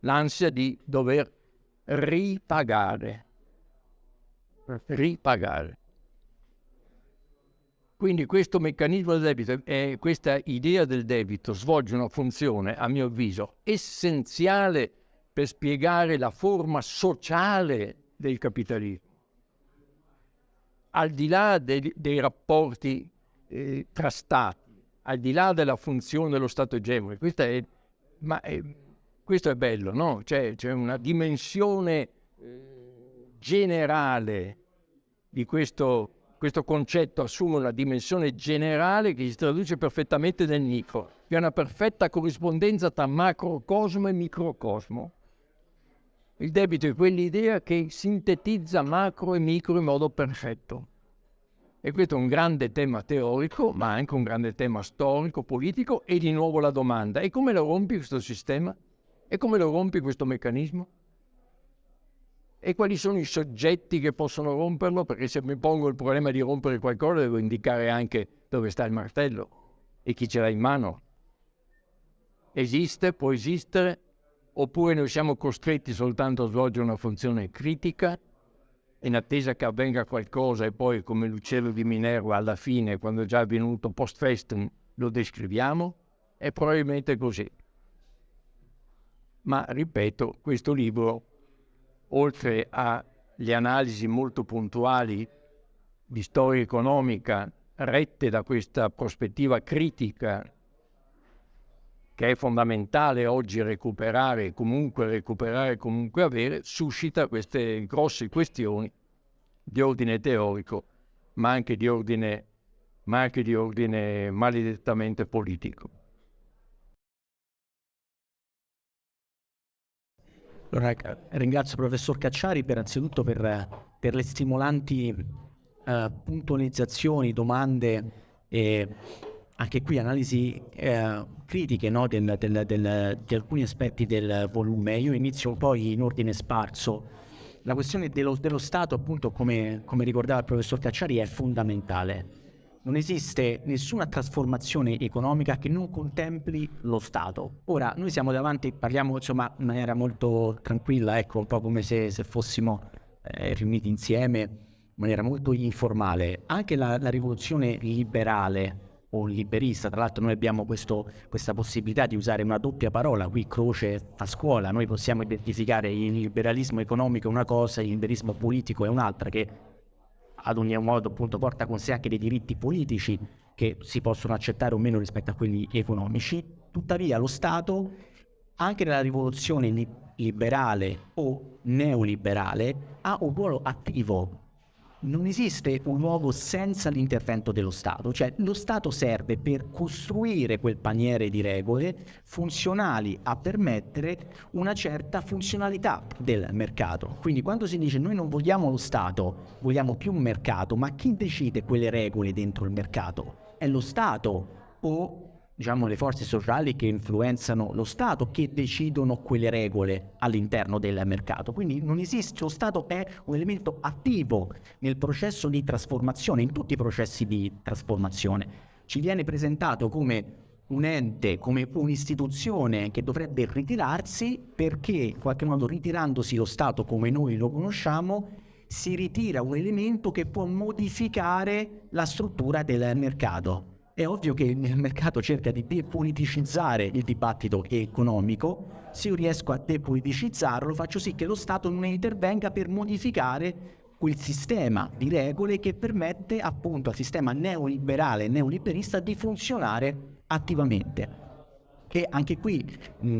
L'ansia di dover ripagare. Ripagare. Quindi questo meccanismo del debito e questa idea del debito svolge una funzione, a mio avviso, essenziale per spiegare la forma sociale del capitalismo. Al di là dei, dei rapporti eh, tra stati, al di là della funzione dello Stato egemone, questa è, ma è, questo è bello, no? C'è, c'è una dimensione eh, generale di questo questo concetto assume una dimensione generale che si traduce perfettamente nel micro. Vi è una perfetta corrispondenza tra macrocosmo e microcosmo. Il debito è quell'idea che sintetizza macro e micro in modo perfetto. E questo è un grande tema teorico, ma anche un grande tema storico, politico, e di nuovo la domanda, e come lo rompi questo sistema? E come lo rompi questo meccanismo? E quali sono i soggetti che possono romperlo, perché se mi pongo il problema di rompere qualcosa devo indicare anche dove sta il martello e chi ce l'ha in mano. Esiste, può esistere, oppure noi siamo costretti soltanto a svolgere una funzione critica in attesa che avvenga qualcosa e poi come l'uccello di Minerva alla fine, quando è già avvenuto post festum, lo descriviamo? È probabilmente così. Ma ripeto, questo libro oltre alle analisi molto puntuali di storia economica rette da questa prospettiva critica che è fondamentale oggi recuperare, comunque recuperare, comunque avere, suscita queste grosse questioni di ordine teorico, ma anche di ordine, ma anche di ordine maledettamente politico. Allora, ringrazio il professor Cacciari per, anzitutto per, per le stimolanti uh, puntualizzazioni, domande e anche qui analisi uh, critiche no, del, del, del, di alcuni aspetti del volume. Io inizio poi in ordine sparso. La questione dello, dello Stato, appunto, come, come ricordava il professor Cacciari, è fondamentale non esiste nessuna trasformazione economica che non contempli lo Stato. Ora, noi siamo davanti, parliamo insomma in maniera molto tranquilla, ecco, un po' come se, se fossimo eh, riuniti insieme in maniera molto informale. Anche la, la rivoluzione liberale o liberista, tra l'altro noi abbiamo questo, questa possibilità di usare una doppia parola, qui croce a scuola, noi possiamo identificare il liberalismo economico è una cosa, il liberalismo politico è un'altra, che ad ogni modo appunto porta con sé anche dei diritti politici che si possono accettare o meno rispetto a quelli economici. Tuttavia lo Stato, anche nella rivoluzione liberale o neoliberale, ha un ruolo attivo non esiste un uovo senza l'intervento dello Stato, cioè lo Stato serve per costruire quel paniere di regole funzionali a permettere una certa funzionalità del mercato. Quindi quando si dice noi non vogliamo lo Stato, vogliamo più un mercato, ma chi decide quelle regole dentro il mercato? È lo Stato o diciamo, le forze sociali che influenzano lo Stato che decidono quelle regole all'interno del mercato. Quindi non esiste, lo Stato è un elemento attivo nel processo di trasformazione, in tutti i processi di trasformazione. Ci viene presentato come un ente, come un'istituzione che dovrebbe ritirarsi perché in qualche modo ritirandosi lo Stato come noi lo conosciamo si ritira un elemento che può modificare la struttura del mercato è ovvio che il mercato cerca di depoliticizzare il dibattito economico, se io riesco a depoliticizzarlo faccio sì che lo Stato non intervenga per modificare quel sistema di regole che permette appunto al sistema neoliberale, neoliberista di funzionare attivamente. che anche qui,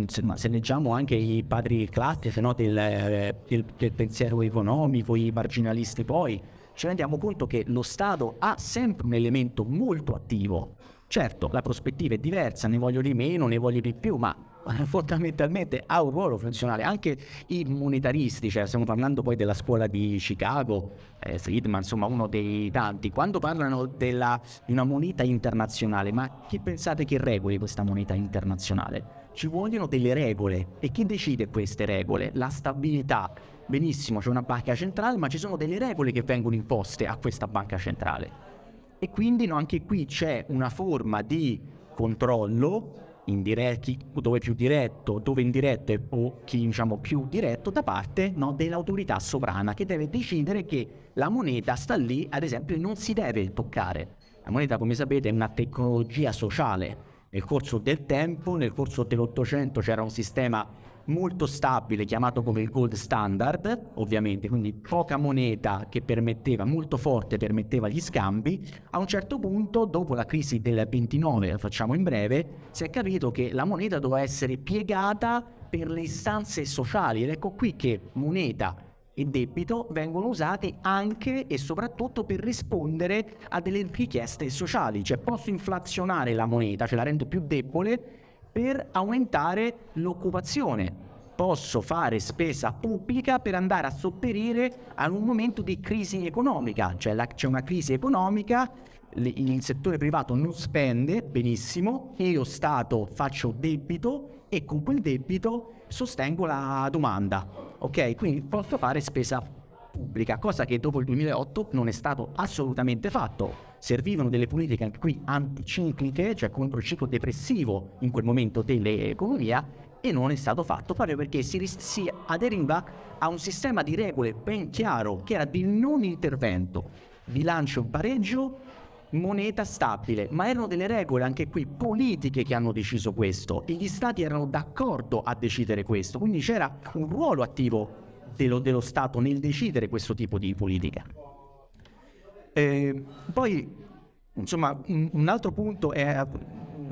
se, se, leggiamo anche i padri classici no, del, eh, del, del pensiero economico, i marginalisti poi, ci rendiamo conto che lo Stato ha sempre un elemento molto attivo. Certo, la prospettiva è diversa, ne voglio di meno, ne voglio di più, ma fondamentalmente ha un ruolo funzionale. Anche i monetaristi, cioè stiamo parlando poi della scuola di Chicago, eh, Friedman, insomma uno dei tanti, quando parlano della, di una moneta internazionale, ma chi pensate che regoli questa moneta internazionale? Ci vogliono delle regole e chi decide queste regole? La stabilità. Benissimo, c'è una banca centrale, ma ci sono delle regole che vengono imposte a questa banca centrale. E quindi no, anche qui c'è una forma di controllo indiretti, dove più diretto, dove indiretto o chi diciamo più diretto da parte no, dell'autorità sovrana che deve decidere che la moneta sta lì, ad esempio, non si deve toccare. La moneta, come sapete, è una tecnologia sociale. Nel corso del tempo, nel corso dell'Ottocento c'era un sistema molto stabile chiamato come il gold standard, ovviamente, quindi poca moneta che permetteva, molto forte permetteva gli scambi, a un certo punto, dopo la crisi del 29, la facciamo in breve, si è capito che la moneta doveva essere piegata per le istanze sociali ed ecco qui che moneta e debito vengono usati anche e soprattutto per rispondere a delle richieste sociali, cioè posso inflazionare la moneta, cioè la rendo più debole per aumentare l'occupazione. Posso fare spesa pubblica per andare a sopperire a un momento di crisi economica, cioè c'è una crisi economica, il settore privato non spende benissimo, io Stato faccio debito e con quel debito sostengo la domanda, ok? Quindi posso fare spesa pubblica, cosa che dopo il 2008 non è stato assolutamente fatto servivano delle politiche anche qui anticicliche, cioè contro il ciclo depressivo in quel momento dell'economia e non è stato fatto proprio perché si, si aderiva a un sistema di regole ben chiaro che era di non intervento, bilancio in pareggio, moneta stabile, ma erano delle regole anche qui politiche che hanno deciso questo e gli stati erano d'accordo a decidere questo, quindi c'era un ruolo attivo dello, dello Stato nel decidere questo tipo di politica. Eh, poi, insomma, un, un, altro punto è,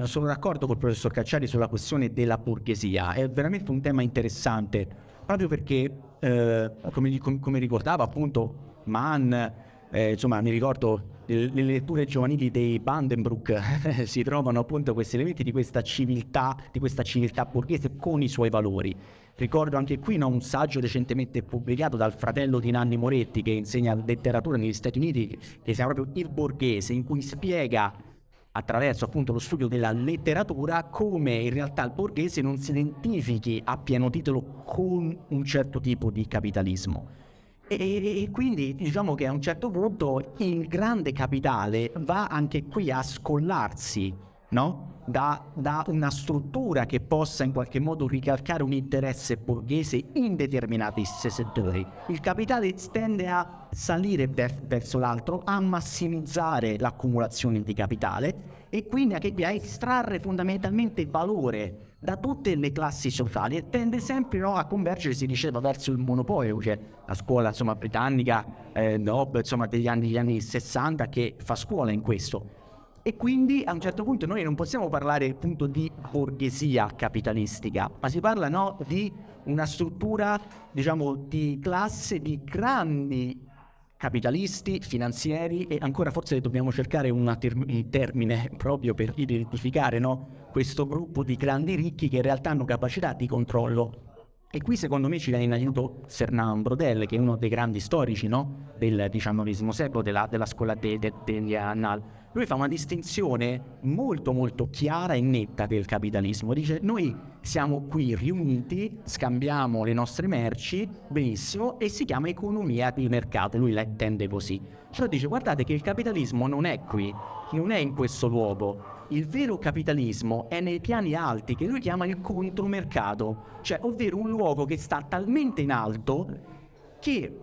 sono d'accordo col professor Cacciari sulla questione della borghesia, è veramente un tema interessante, proprio perché, eh, come, come, ricordava appunto Mann, eh, insomma, mi ricordo le letture giovanili dei Vandenbroek si trovano appunto questi elementi di questa civiltà, di questa civiltà borghese con i suoi valori. Ricordo anche qui no, un saggio recentemente pubblicato dal fratello di Nanni Moretti che insegna letteratura negli Stati Uniti, che si chiama proprio Il Borghese, in cui spiega attraverso appunto lo studio della letteratura come in realtà il borghese non si identifichi a pieno titolo con un certo tipo di capitalismo. E, e, quindi diciamo che a un certo punto il grande capitale va anche qui a scollarsi, no? da, da, una struttura che possa in qualche modo ricalcare un interesse borghese in determinati settori. Il capitale tende a salire verso l'altro, a massimizzare l'accumulazione di capitale e quindi a estrarre fondamentalmente valore da tutte le classi sociali e tende sempre no, a convergere, si diceva, verso il monopolio, cioè la scuola insomma, britannica eh, no, insomma, degli, anni, degli anni 60 che fa scuola in questo. E quindi a un certo punto noi non possiamo parlare appunto di borghesia capitalistica, ma si parla no, di una struttura, diciamo, di classe di grandi capitalisti, finanzieri e ancora forse dobbiamo cercare un termine proprio per identificare no, questo gruppo di grandi ricchi che in realtà hanno capacità di controllo e qui secondo me ci viene in aiuto Fernand Brodel, che è uno dei grandi storici no? del XIX secolo, della, della scuola de, de, degli Annal. Lui fa una distinzione molto molto chiara e netta del capitalismo. Dice noi siamo qui riuniti, scambiamo le nostre merci, benissimo, e si chiama economia di mercato, lui la intende così. Cioè dice guardate che il capitalismo non è qui, non è in questo luogo, il vero capitalismo è nei piani alti che lui chiama il contromercato, cioè ovvero un luogo che sta talmente in alto che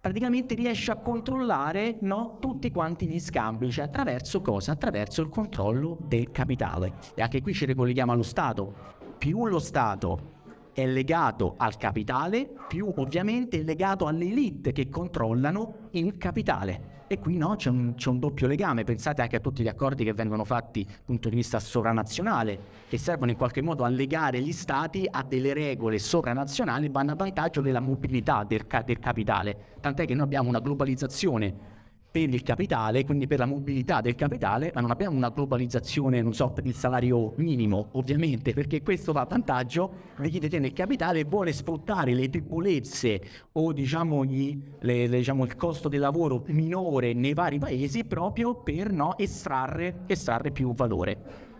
praticamente riesce a controllare no, tutti quanti gli scambi, cioè attraverso cosa? Attraverso il controllo del capitale. E anche qui ci ricolleghiamo allo Stato. Più lo Stato è legato al capitale, più ovviamente è legato alle elite che controllano il capitale. E qui no, c'è un, un, doppio legame. Pensate anche a tutti gli accordi che vengono fatti dal punto di vista sovranazionale, che servono in qualche modo a legare gli stati a delle regole sovranazionali, vanno a vantaggio della mobilità del, del capitale. Tant'è che noi abbiamo una globalizzazione per il capitale, quindi per la mobilità del capitale, ma non abbiamo una globalizzazione, non so, per il salario minimo, ovviamente, perché questo va a vantaggio di chi detiene il capitale e vuole sfruttare le debolezze o diciamo, gli, le, le, diciamo, il costo del lavoro minore nei vari paesi proprio per no, estrarre, estrarre più valore.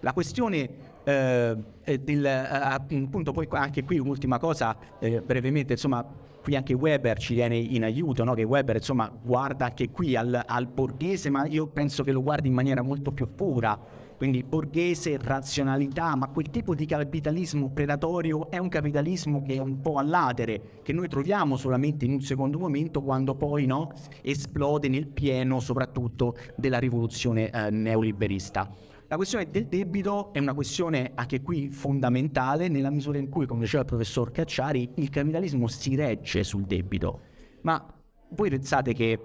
La questione eh, del, appunto poi anche qui un'ultima cosa eh, brevemente, insomma qui anche Weber ci viene in aiuto, no? che Weber insomma guarda anche qui al, al, borghese, ma io penso che lo guardi in maniera molto più pura, quindi borghese, razionalità, ma quel tipo di capitalismo predatorio è un capitalismo che è un po' all'atere, che noi troviamo solamente in un secondo momento quando poi no, esplode nel pieno soprattutto della rivoluzione eh, neoliberista. La questione del debito è una questione anche qui fondamentale nella misura in cui, come diceva il professor Cacciari, il capitalismo si regge sul debito. Ma voi pensate che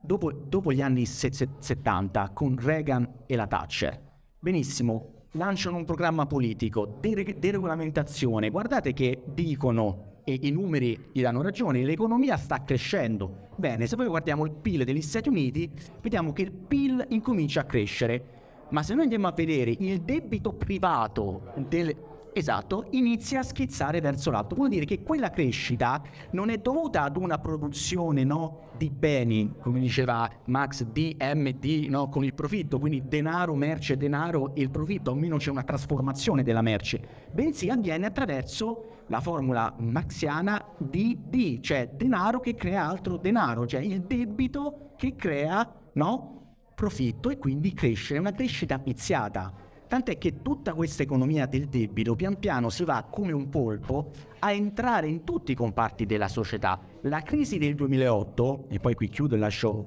dopo, dopo gli anni 70, con Reagan e la Thatcher, benissimo, lanciano un programma politico, de- deregolamentazione, guardate che dicono e i numeri gli danno ragione, l'economia sta crescendo. Bene, se poi guardiamo il PIL degli Stati Uniti, vediamo che il PIL incomincia a crescere ma se noi andiamo a vedere il debito privato del, esatto, inizia a schizzare verso l'alto. Vuol dire che quella crescita non è dovuta ad una produzione no, di beni, come diceva Max, DMD, no, con il profitto, quindi denaro, merce, denaro e il profitto, almeno c'è una trasformazione della merce, bensì avviene attraverso la formula maxiana DD, cioè denaro che crea altro denaro, cioè il debito che crea no, profitto e quindi crescere, una crescita viziata. Tant'è che tutta questa economia del debito pian piano si va come un polpo a entrare in tutti i comparti della società. La crisi del 2008, e poi qui chiudo e lascio,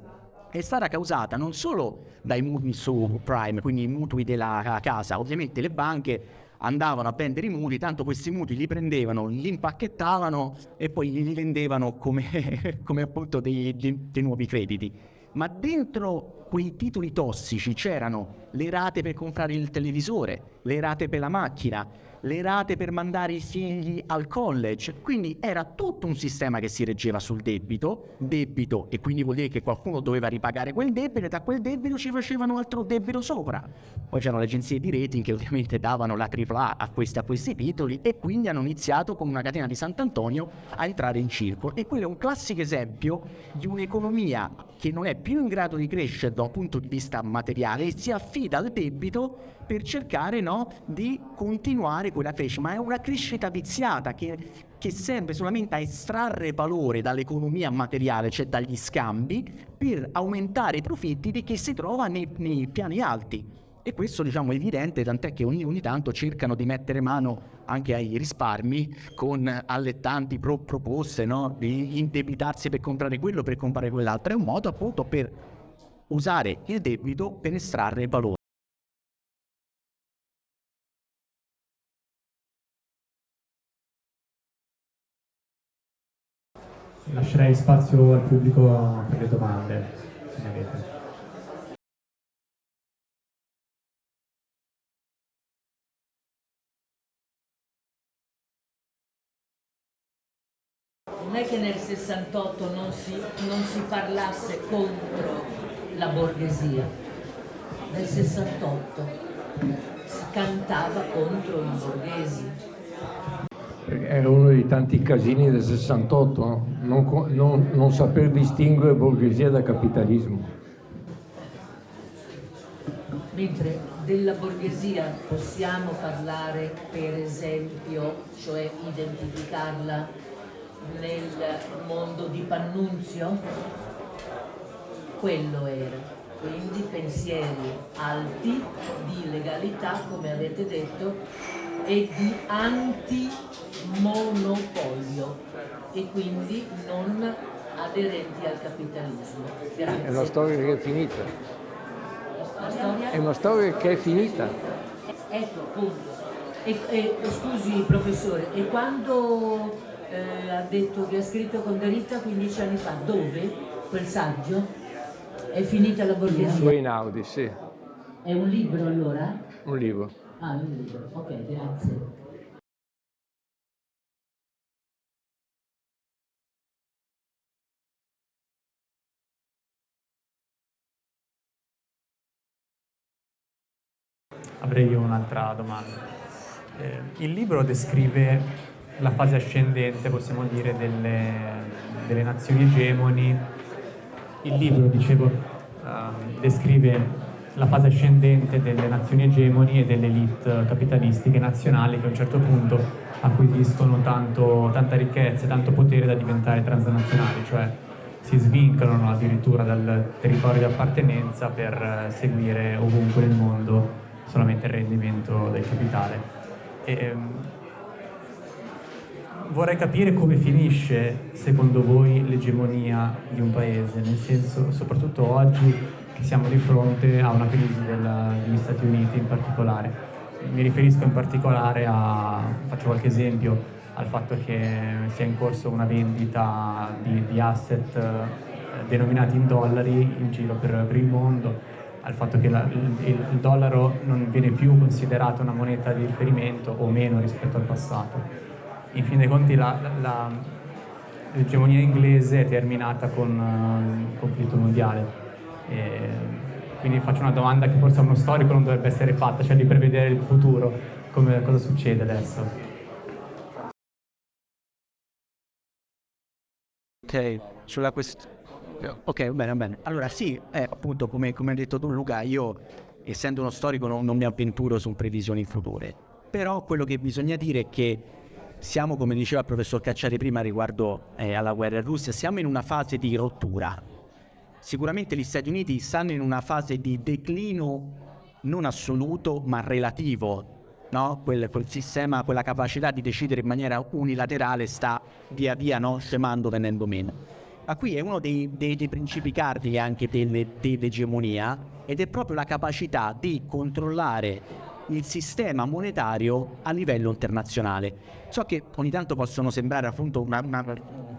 è stata causata non solo dai mutui subprime, quindi i mutui della casa, ovviamente le banche andavano a vendere i mutui, tanto questi mutui li prendevano, li impacchettavano e poi li vendevano come, come appunto dei, dei, dei nuovi crediti ma dentro quei titoli tossici c'erano le rate per comprare il televisore, le rate per la macchina, le rate per mandare i figli al college, quindi era tutto un sistema che si reggeva sul debito, debito e quindi vuol dire che qualcuno doveva ripagare quel debito e da quel debito ci facevano altro debito sopra. Poi c'erano le agenzie di rating che ovviamente davano la AAA a questi, a questi titoli e quindi hanno iniziato con una catena di Sant'Antonio a entrare in circolo e quello è un classico esempio di un'economia che non è più in grado di crescere da un punto di vista materiale e si affida al debito per cercare no, di continuare quella crescita, ma è una crescita viziata che, che serve solamente a estrarre valore dall'economia materiale, cioè dagli scambi, per aumentare i profitti di chi si trova nei, nei piani alti. E questo diciamo è evidente, tant'è che ogni, ogni, tanto cercano di mettere mano anche ai risparmi con allettanti pro, proposte no? di indebitarsi per comprare quello, per comprare quell'altro. È un modo appunto per usare il debito per estrarre valore. Lascerei spazio al pubblico per le domande, se ne avete. Non è che nel 68 non si, non si parlasse contro la borghesia, nel 68 si cantava contro i borghesi, era uno dei tanti casini del 68, non, non, non saper distinguere borghesia da capitalismo. Mentre della borghesia possiamo parlare per esempio, cioè identificarla nel mondo di Pannunzio? Quello era. Quindi pensieri alti di legalità, come avete detto, e di antimonopolio e quindi non aderenti al capitalismo. Grazie. È una storia che è finita. È una storia che è finita. Ecco appunto, E, e, scusi professore, e quando eh, ha detto che ha scritto con Derrida 15 anni fa, dove quel saggio? È finita la borghesia? Su Einaudi, sì. È un libro allora? Un libro. Ah, un libro, ok, grazie. Avrei un'altra domanda. Eh, il libro descrive la fase ascendente, possiamo dire, delle, delle nazioni egemoni. Il libro, dicevo, uh, descrive la fase ascendente delle nazioni egemoni e delle elite capitalistiche nazionali che a un certo punto acquisiscono tanto, tanta ricchezza e tanto potere da diventare transnazionali, cioè si svincolano addirittura dal territorio di appartenenza per seguire ovunque nel mondo solamente il rendimento del capitale. E, ehm, vorrei capire come finisce, secondo voi, l'egemonia di un paese, nel senso, soprattutto oggi che siamo di fronte a una crisi della, degli Stati Uniti in particolare. Mi riferisco in particolare a, faccio qualche esempio, al fatto che sia in corso una vendita di, di asset eh, denominati in dollari in giro per, per il mondo, al fatto che la, il, il, dollaro non viene più considerato una moneta di riferimento o meno rispetto al passato. In fin dei conti l'egemonia inglese è terminata con uh, il conflitto mondiale. E quindi faccio una domanda che forse a uno storico non dovrebbe essere fatta, cioè di prevedere il futuro, come, cosa succede adesso. Ok, sulla questione Ok, bene, bene. Allora sì, eh, appunto come, come hai detto tu Luca, io essendo uno storico non, non mi avventuro su previsioni future, però quello che bisogna dire è che siamo, come diceva il professor Cacciari prima riguardo eh, alla guerra in Russia, siamo in una fase di rottura. Sicuramente gli Stati Uniti stanno in una fase di declino non assoluto ma relativo. No? Quel, quel, sistema, quella capacità di decidere in maniera unilaterale sta via via no? scemando, venendo meno. Ma qui è uno dei, dei, dei principi cardini anche delle, dell'egemonia ed è proprio la capacità di controllare il sistema monetario a livello internazionale. So che ogni tanto possono sembrare appunto una, una,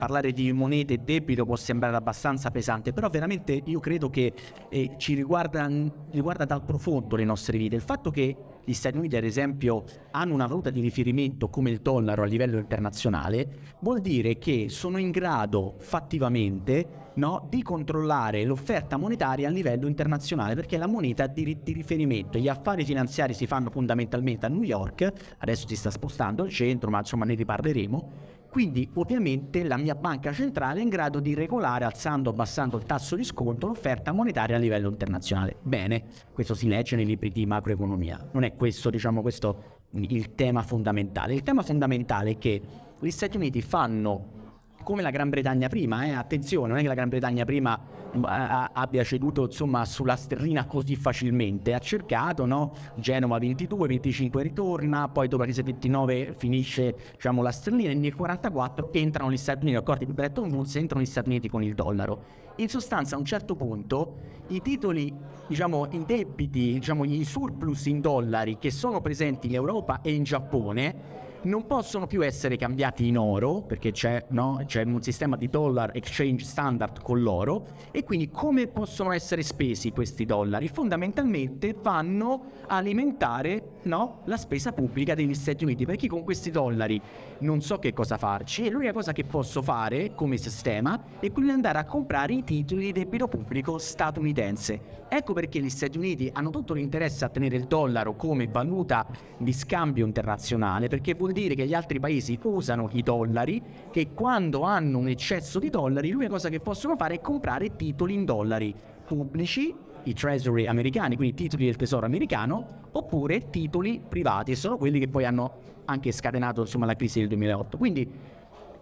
parlare di monete e debito può sembrare abbastanza pesante, però veramente io credo che eh, ci riguarda, riguarda dal profondo le nostre vite. Il fatto che gli Stati Uniti ad esempio hanno una valuta di riferimento come il dollaro a livello internazionale, vuol dire che sono in grado fattivamente no, di controllare l'offerta monetaria a livello internazionale perché la moneta di, di, riferimento. Gli affari finanziari si fanno fondamentalmente a New York, adesso si sta spostando al centro, ma insomma ne riparleremo. Quindi ovviamente la mia banca centrale è in grado di regolare alzando o abbassando il tasso di sconto l'offerta monetaria a livello internazionale. Bene, questo si legge nei libri di macroeconomia. Non è questo, diciamo, questo il tema fondamentale. Il tema fondamentale è che gli Stati Uniti fanno come la Gran Bretagna prima, eh? attenzione, non è che la Gran Bretagna prima mm, abbia ceduto insomma, sulla sterlina così facilmente, ha cercato, no? Genova 22, 25 ritorna, poi dopo la crisi 29 finisce diciamo, la sterlina e nel 44 entrano gli Stati Uniti, accordi di Bretton Woods, entrano gli Stati Uniti con il dollaro. In sostanza a un certo punto i titoli, diciamo, i debiti, diciamo, i surplus in dollari che sono presenti in Europa e in Giappone non possono più essere cambiati in oro perché c'è, no? c'è, un sistema di dollar exchange standard con l'oro e quindi come possono essere spesi questi dollari? Fondamentalmente vanno a alimentare no? la spesa pubblica degli Stati Uniti perché con questi dollari non so che cosa farci e l'unica cosa che posso fare come sistema è quindi andare a comprare i titoli di debito pubblico statunitense. Ecco perché gli Stati Uniti hanno tutto l'interesse a tenere il dollaro come valuta di scambio internazionale perché vuol dire che gli altri paesi usano i dollari che quando hanno un eccesso di dollari l'unica cosa che possono fare è comprare titoli in dollari pubblici i treasury americani, quindi titoli del tesoro americano, oppure titoli privati, sono quelli che poi hanno anche scatenato insomma, la crisi del 2008. Quindi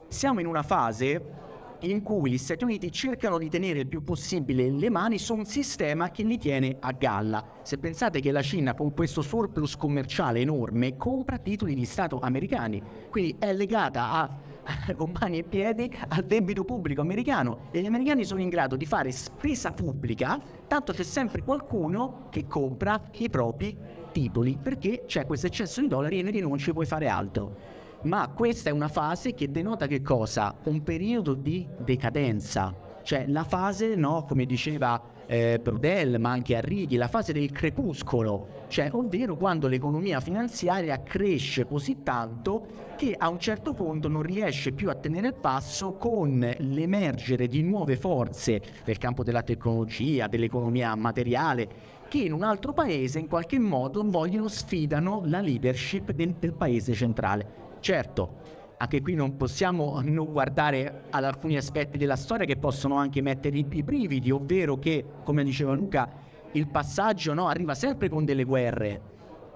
siamo in una fase in cui gli Stati Uniti cercano di tenere il più possibile le mani su un sistema che li tiene a galla. Se pensate che la Cina con questo surplus commerciale enorme compra titoli di Stato americani, quindi è legata a con mani e piedi al debito pubblico americano e gli americani sono in grado di fare spesa pubblica, tanto c'è sempre qualcuno che compra i propri titoli perché c'è questo eccesso di dollari e non ci puoi fare altro. Ma questa è una fase che denota che cosa? Un periodo di decadenza, cioè la fase, no, come diceva eh, Brodel, ma anche Arrighi, la fase del crepuscolo, cioè ovvero quando l'economia finanziaria cresce così tanto che a un certo punto non riesce più a tenere il passo con l'emergere di nuove forze nel campo della tecnologia, dell'economia materiale, che in un altro paese in qualche modo vogliono sfidano la leadership del, del paese centrale. Certo, anche qui non possiamo non guardare ad alcuni aspetti della storia che possono anche mettere i brividi, ovvero che, come diceva Luca, il passaggio no, arriva sempre con delle guerre,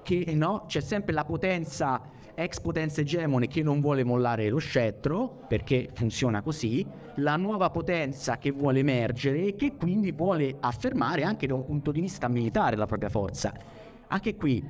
che no, c'è sempre la potenza, ex potenza egemone che non vuole mollare lo scettro, perché funziona così, la nuova potenza che vuole emergere e che quindi vuole affermare anche da un punto di vista militare la propria forza. Anche qui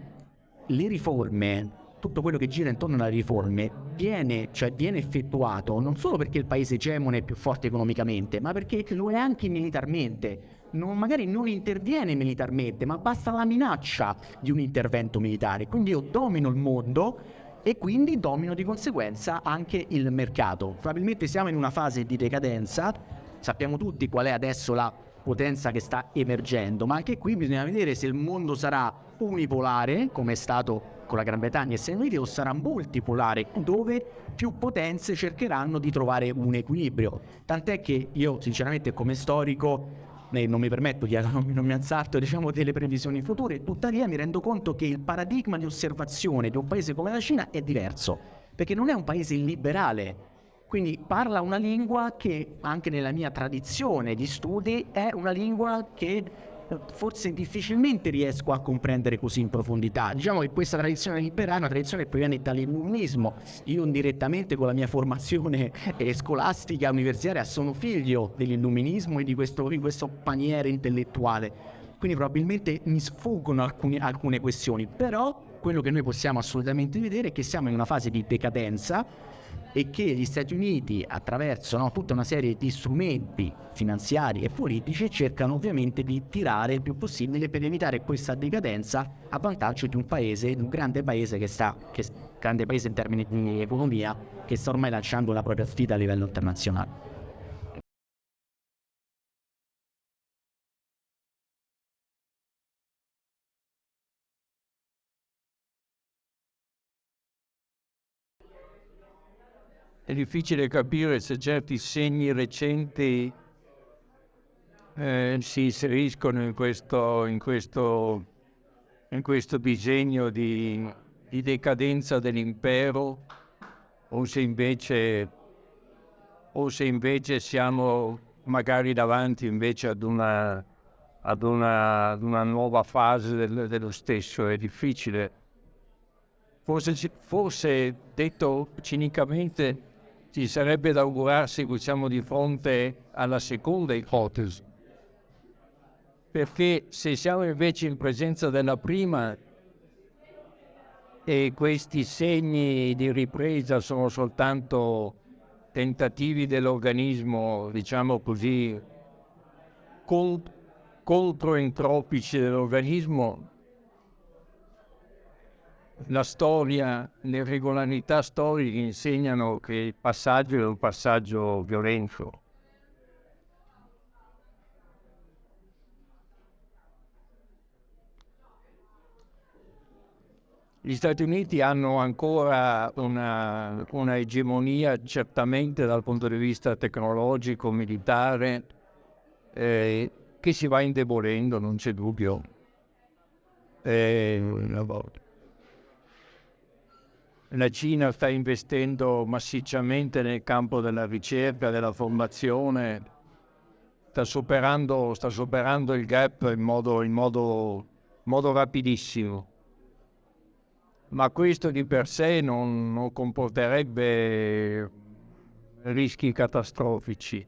le riforme tutto quello che gira intorno alle riforme viene, cioè viene effettuato non solo perché il paese egemone è più forte economicamente, ma perché lo è anche militarmente. Non, magari non interviene militarmente, ma basta la minaccia di un intervento militare. Quindi io domino il mondo e quindi domino di conseguenza anche il mercato. Probabilmente siamo in una fase di decadenza, sappiamo tutti qual è adesso la potenza che sta emergendo, ma anche qui bisogna vedere se il mondo sarà unipolare, come è stato con la Gran Bretagna e Stati Uniti, o sarà multipolare, dove più potenze cercheranno di trovare un equilibrio. Tant'è che io, sinceramente, come storico, non mi permetto di non mi azzardo diciamo, delle previsioni future, tuttavia mi rendo conto che il paradigma di osservazione di un paese come la Cina è diverso, perché non è un paese illiberale, quindi parla una lingua che anche nella mia tradizione di studi è una lingua che forse difficilmente riesco a comprendere così in profondità. Diciamo che questa tradizione liberale è una tradizione che proviene dall'illuminismo. Io indirettamente con la mia formazione eh, scolastica universitaria sono figlio dell'illuminismo e di questo, di questo paniere intellettuale. Quindi probabilmente mi sfuggono alcune, alcune questioni, però quello che noi possiamo assolutamente vedere è che siamo in una fase di decadenza e che gli Stati Uniti attraverso no, tutta una serie di strumenti finanziari e politici cercano ovviamente di tirare il più possibile per evitare questa decadenza a vantaggio di un paese, di un grande paese che sta, che, grande paese in termini di economia, che sta ormai lanciando la propria sfida a livello internazionale. È difficile capire se certi segni recenti eh, si inseriscono in questo, in questo, in questo disegno di, di, decadenza dell'impero o se, invece, o se invece siamo magari davanti invece ad una, ad una, ad una nuova fase del, dello stesso. È difficile. Forse, forse detto cinicamente, ci sarebbe da augurarsi che siamo di fronte alla seconda ipotesi, perché se siamo invece in presenza della prima e questi segni di ripresa sono soltanto tentativi dell'organismo, diciamo così, controentropici dell'organismo, la storia, le regolarità storiche insegnano che il passaggio è un passaggio violento. Gli Stati Uniti hanno ancora una, una, egemonia certamente dal punto di vista tecnologico, militare, eh, che si va indebolendo, non c'è dubbio. Eh, la Cina sta investendo massicciamente nel campo della ricerca, della formazione, sta superando, sta superando il gap in modo, in modo, modo rapidissimo. Ma questo di per sé non, non comporterebbe rischi catastrofici.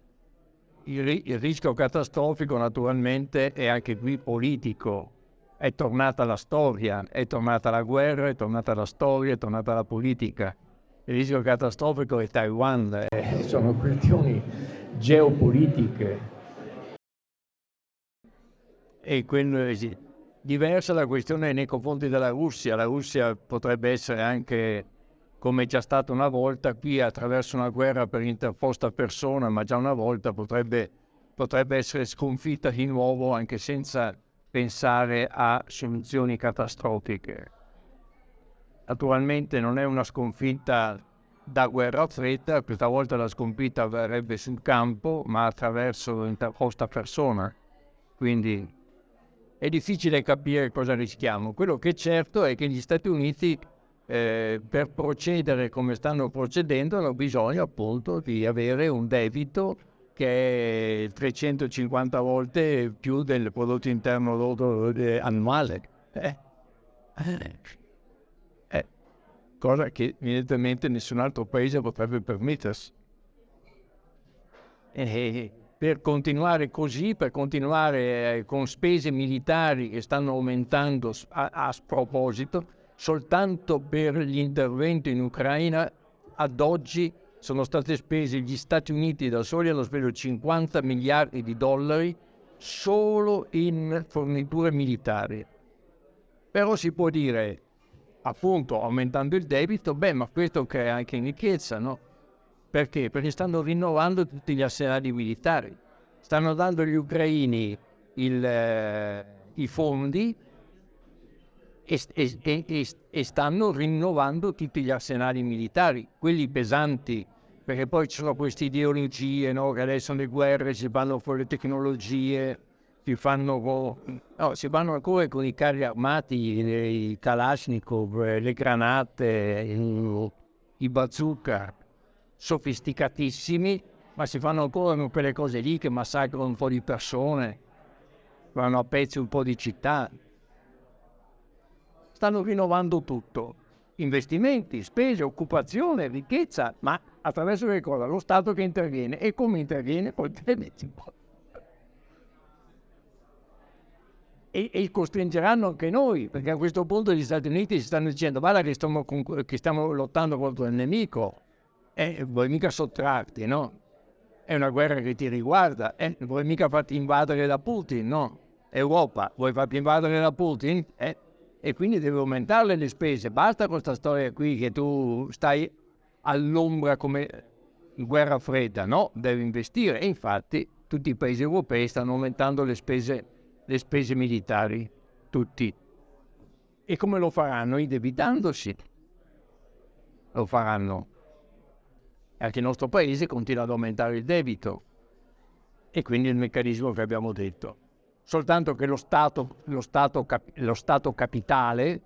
Il, il rischio catastrofico naturalmente è anche qui politico, è tornata la storia, è tornata la guerra, è tornata la storia, è tornata la politica. Il rischio catastrofico è Taiwan, eh, sono questioni geopolitiche. E quello è diversa la questione nei confronti della Russia. La Russia potrebbe essere anche, come già stato una volta, qui attraverso una guerra per interposta persona, ma già una volta potrebbe, potrebbe essere sconfitta di nuovo anche senza pensare a soluzioni catastrofiche. Naturalmente non è una sconfitta da guerra fredda, questa volta la sconfitta avverrebbe sul campo, ma attraverso l'interposta persona. Quindi è difficile capire cosa rischiamo. Quello che è certo è che gli Stati Uniti eh, per procedere come stanno procedendo hanno bisogno appunto di avere un debito che è 350 volte più del prodotto interno lordo eh, annuale. Eh. Eh. Cosa che evidentemente nessun altro paese potrebbe permettersi. Eh, per continuare così, per continuare eh, con spese militari che stanno aumentando a, a sproposito, soltanto per gli interventi in Ucraina ad oggi sono state spese gli Stati Uniti da soli hanno speso 50 miliardi di dollari solo in forniture militari. Però si può dire, appunto, aumentando il debito, beh, ma questo crea anche ricchezza, no? Perché? Perché stanno rinnovando tutti gli arsenali militari, stanno dando agli ucraini il, eh, i fondi e, e, e, e, stanno rinnovando tutti gli arsenali militari, quelli pesanti perché poi ci sono queste ideologie, no? che adesso le guerre si fanno con le tecnologie, si fanno con... No, si vanno ancora con i carri armati, i Kalashnikov, le granate, i bazooka, sofisticatissimi, ma si fanno ancora con quelle cose lì che massacrano un po' di persone, vanno a pezzi un po' di città. Stanno rinnovando tutto investimenti, spese, occupazione, ricchezza, ma attraverso che cosa? Lo Stato che interviene. E come interviene? E, e, costringeranno anche noi, perché a questo punto gli Stati Uniti si stanno dicendo guarda che stiamo, che stiamo lottando contro il nemico, eh, vuoi mica sottrarti, no? È una guerra che ti riguarda, eh, vuoi mica farti invadere da Putin, no? Europa, vuoi farti invadere da Putin? Eh, e quindi devi aumentare le spese. Basta questa storia qui che tu stai all'ombra come guerra fredda, no? Devi investire. E infatti tutti i paesi europei stanno aumentando le spese, le spese militari, tutti. E come lo faranno? Indebitandosi. Lo faranno. Anche il nostro paese continua ad aumentare il debito. E quindi il meccanismo che abbiamo detto soltanto che lo Stato, lo Stato, lo Stato capitale,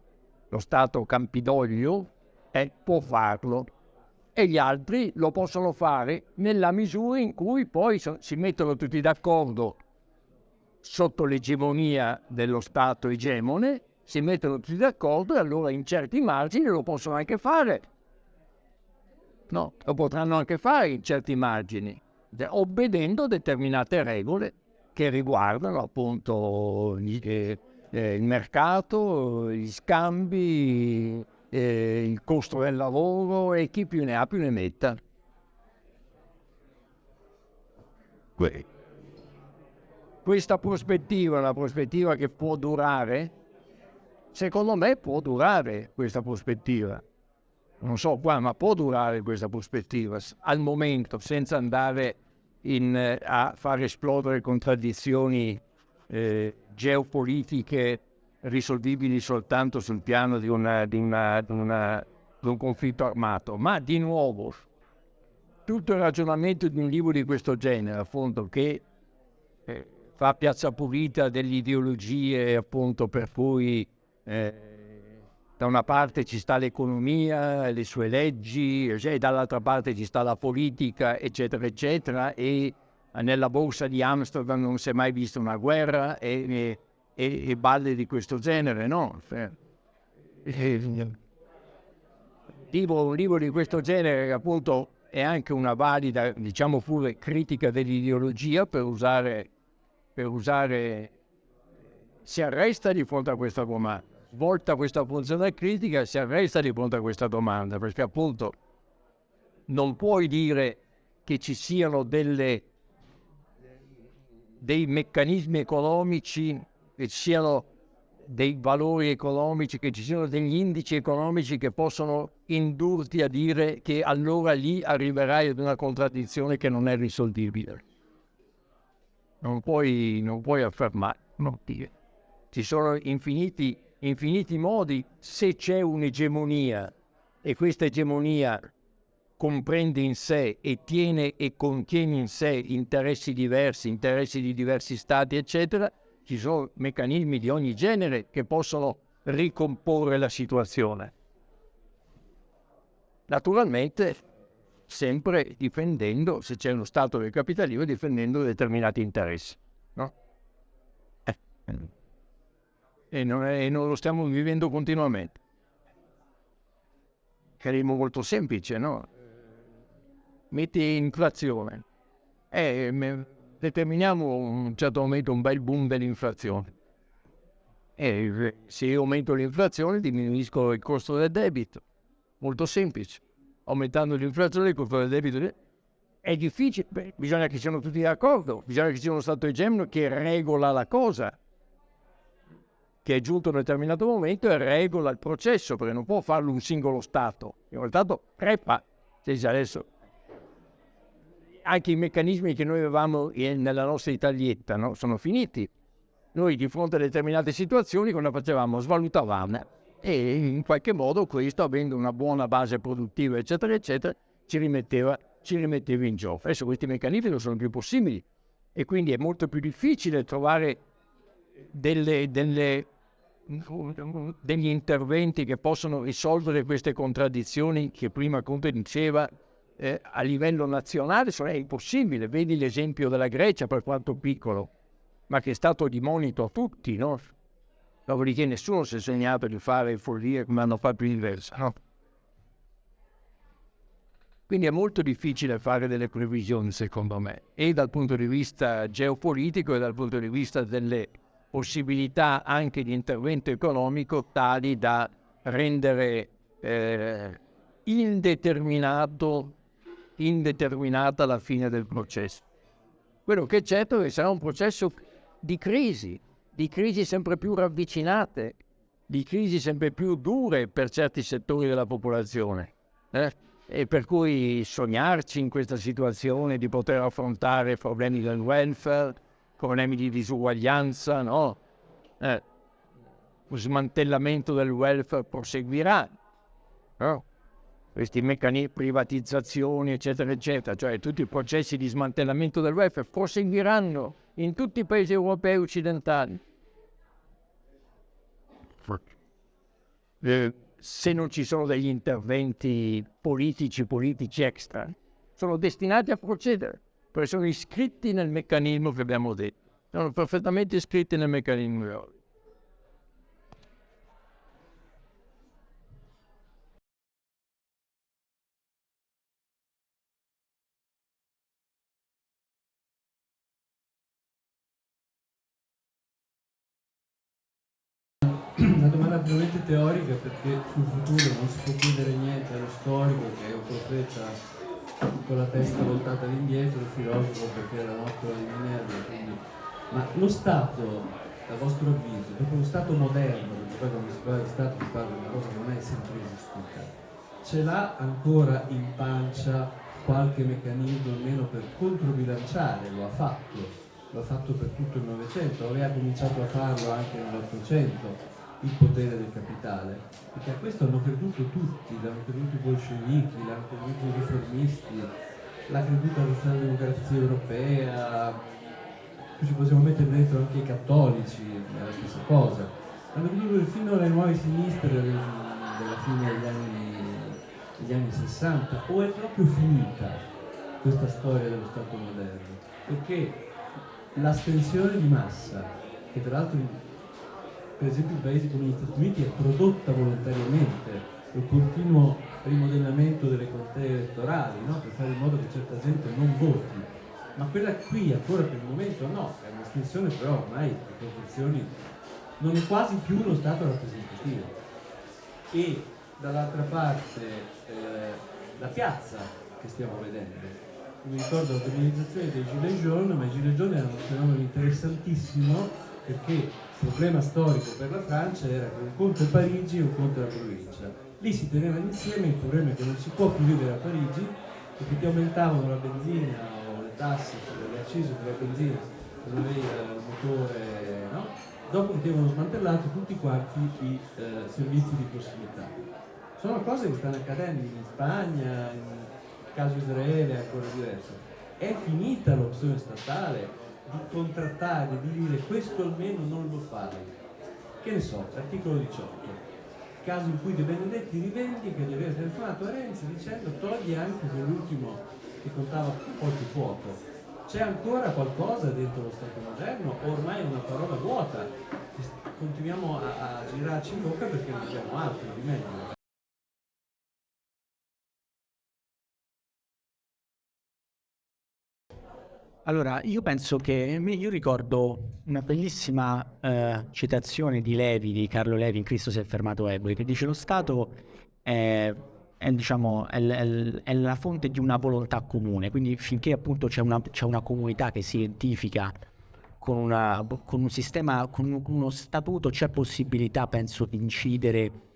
lo Stato Campidoglio, eh, può farlo e gli altri lo possono fare nella misura in cui poi so, si mettono tutti d'accordo sotto l'egemonia dello Stato egemone, si mettono tutti d'accordo e allora in certi margini lo possono anche fare. No, lo potranno anche fare in certi margini, obbedendo a determinate regole che riguardano appunto gli, eh, il mercato, gli scambi, eh, il costo del lavoro e chi più ne ha più ne metta. Questa prospettiva è una prospettiva che può durare? Secondo me può durare questa prospettiva. Non so qua, ma può durare questa prospettiva al momento senza andare in, eh, a far esplodere contraddizioni eh, geopolitiche risolvibili soltanto sul piano di, una, di, una, di, una, di, un conflitto armato. Ma di nuovo, tutto il ragionamento di un libro di questo genere, appunto, che eh, fa piazza pulita delle ideologie, appunto, per cui eh, da una parte ci sta l'economia, le sue leggi, cioè, dall'altra parte ci sta la politica, eccetera, eccetera, e nella borsa di Amsterdam non si è mai vista una guerra e, e, e balle di questo genere, no? Cioè, libro, un libro di questo genere che appunto è anche una valida, diciamo pure, critica dell'ideologia per usare, per usare, si arresta di fronte a questa domanda, svolta questa funzione critica, si arresta di fronte a questa domanda, perché appunto non puoi dire che ci siano delle, dei meccanismi economici, che ci siano dei valori economici, che ci siano degli indici economici che possono indurti a dire che allora lì arriverai ad una contraddizione che non è risolvibile. Non puoi, non puoi affermare, non dire. Ci sono infiniti, infiniti modi se c'è un'egemonia e questa egemonia comprende in sé e tiene e contiene in sé interessi diversi, interessi di diversi stati, eccetera, ci sono meccanismi di ogni genere che possono ricomporre la situazione. Naturalmente sempre difendendo, se c'è uno Stato del capitalismo, difendendo determinati interessi. No? Eh. E, non è, e non lo stiamo vivendo continuamente. Meccanismo molto semplice, no? Metti inflazione. Eh, determiniamo un certo momento un bel boom dell'inflazione. E se io aumento l'inflazione diminuisco il costo del debito. Molto semplice. Aumentando l'inflazione il costo del debito è difficile. Beh, bisogna che siano tutti d'accordo, bisogna che ci sia uno Stato egemeno che regola la cosa, che è giunto a un determinato momento e regola il processo, perché non può farlo un singolo Stato. In realtà crepa. Se adesso anche i meccanismi che noi avevamo nella nostra Italietta no? sono finiti. Noi di fronte a determinate situazioni cosa facevamo? Svalutavamo e in qualche modo questo, avendo una buona base produttiva, eccetera, eccetera, ci rimetteva, ci rimetteva in gioco. Adesso questi meccanismi non sono più possibili e quindi è molto più difficile trovare delle, delle, degli interventi che possono risolvere queste contraddizioni che prima Conte diceva eh, a livello nazionale è impossibile. Vedi l'esempio della Grecia, per quanto piccolo, ma che è stato di monito a tutti, no? Dopodiché nessuno si è segnato di fare follie come hanno fatto inversa, no? Quindi è molto difficile fare delle previsioni, secondo me, e dal punto di vista geopolitico e dal punto di vista delle possibilità anche di intervento economico tali da rendere eh, indeterminato indeterminata alla fine del processo. Quello che è certo è che sarà un processo di crisi, di crisi sempre più ravvicinate, di crisi sempre più dure per certi settori della popolazione. Eh? E per cui sognarci in questa situazione di poter affrontare problemi del welfare, problemi di disuguaglianza, no? Eh, lo smantellamento del welfare proseguirà. No? Questi meccanismi, privatizzazioni, eccetera, eccetera, cioè tutti i processi di smantellamento del welfare proseguiranno in tutti i paesi europei occidentali. Eh, se non ci sono degli interventi politici, politici extra, sono destinati a procedere, perché sono iscritti nel meccanismo che abbiamo detto, sono perfettamente iscritti nel meccanismo teorica perché sul futuro non si può chiedere niente allo storico che è un profeta con la testa voltata all'indietro, il filosofo perché era un'opera di Minerva, quindi... ma lo Stato, a vostro avviso, proprio lo Stato moderno, perché poi quando si parla di Stato si parla di una cosa che non è sempre esistita, ce l'ha ancora in pancia qualche meccanismo almeno per controbilanciare, lo ha fatto, lo ha fatto per tutto il Novecento, aveva cominciato a farlo anche nell'Ottocento, il potere del capitale, perché a questo hanno creduto tutti, l'hanno creduto i bolscevichi, l'hanno creduto i riformisti, l'ha creduta la socialdemocrazia europea, ci possiamo mettere dentro anche i cattolici, è la stessa cosa. Hanno creduto fino alle nuove sinistre della fine degli anni, degli anni 60, o è proprio finita questa storia dello Stato moderno? Perché l'astensione di massa, che tra l'altro per esempio in paesi come gli Stati Uniti è prodotta volontariamente continuo rimodellamento delle contee elettorali, no? per fare in modo che certa gente non voti. Ma quella qui ancora per il momento no, è un'estensione però ormai le proporzioni non è quasi più uno Stato rappresentativo. E dall'altra parte eh, la piazza che stiamo vedendo. Mi ricordo la mobilizzazione dei Gilets jaunes, ma i Gilets jaunes erano un fenomeno interessantissimo perché il problema storico per la Francia era che un conto è Parigi e un conto è la provincia lì si tenevano insieme, il problema è che non si può più vivere a Parigi perché ti aumentavano la benzina o le tasse, le accise benzina se non avevi il motore, no? dopo che avevano smantellato tutti quanti i eh, servizi di prossimità. Sono cose che stanno accadendo in Spagna, in caso Israele ancora diverso. È finita l'opzione statale di contrattare, di dire questo almeno non lo fai. Che ne so, articolo 18 caso in cui De Benedetti rivendica di aver telefonato a Renzi dicendo togli anche quell'ultimo che contava qualche fuoco. C'è ancora qualcosa dentro lo Stato moderno o ormai è una parola vuota? Continuiamo a, a girarci in bocca perché non abbiamo altro di meglio. Allora, io penso che, io ricordo una bellissima eh, citazione di Levi, di Carlo Levi in Cristo si è fermato Eboli, che dice lo Stato è, è, diciamo, è, è, la fonte di una volontà comune, quindi finché appunto c'è una, c'è una comunità che si identifica con, una, con un sistema, con uno statuto, c'è possibilità, penso, di incidere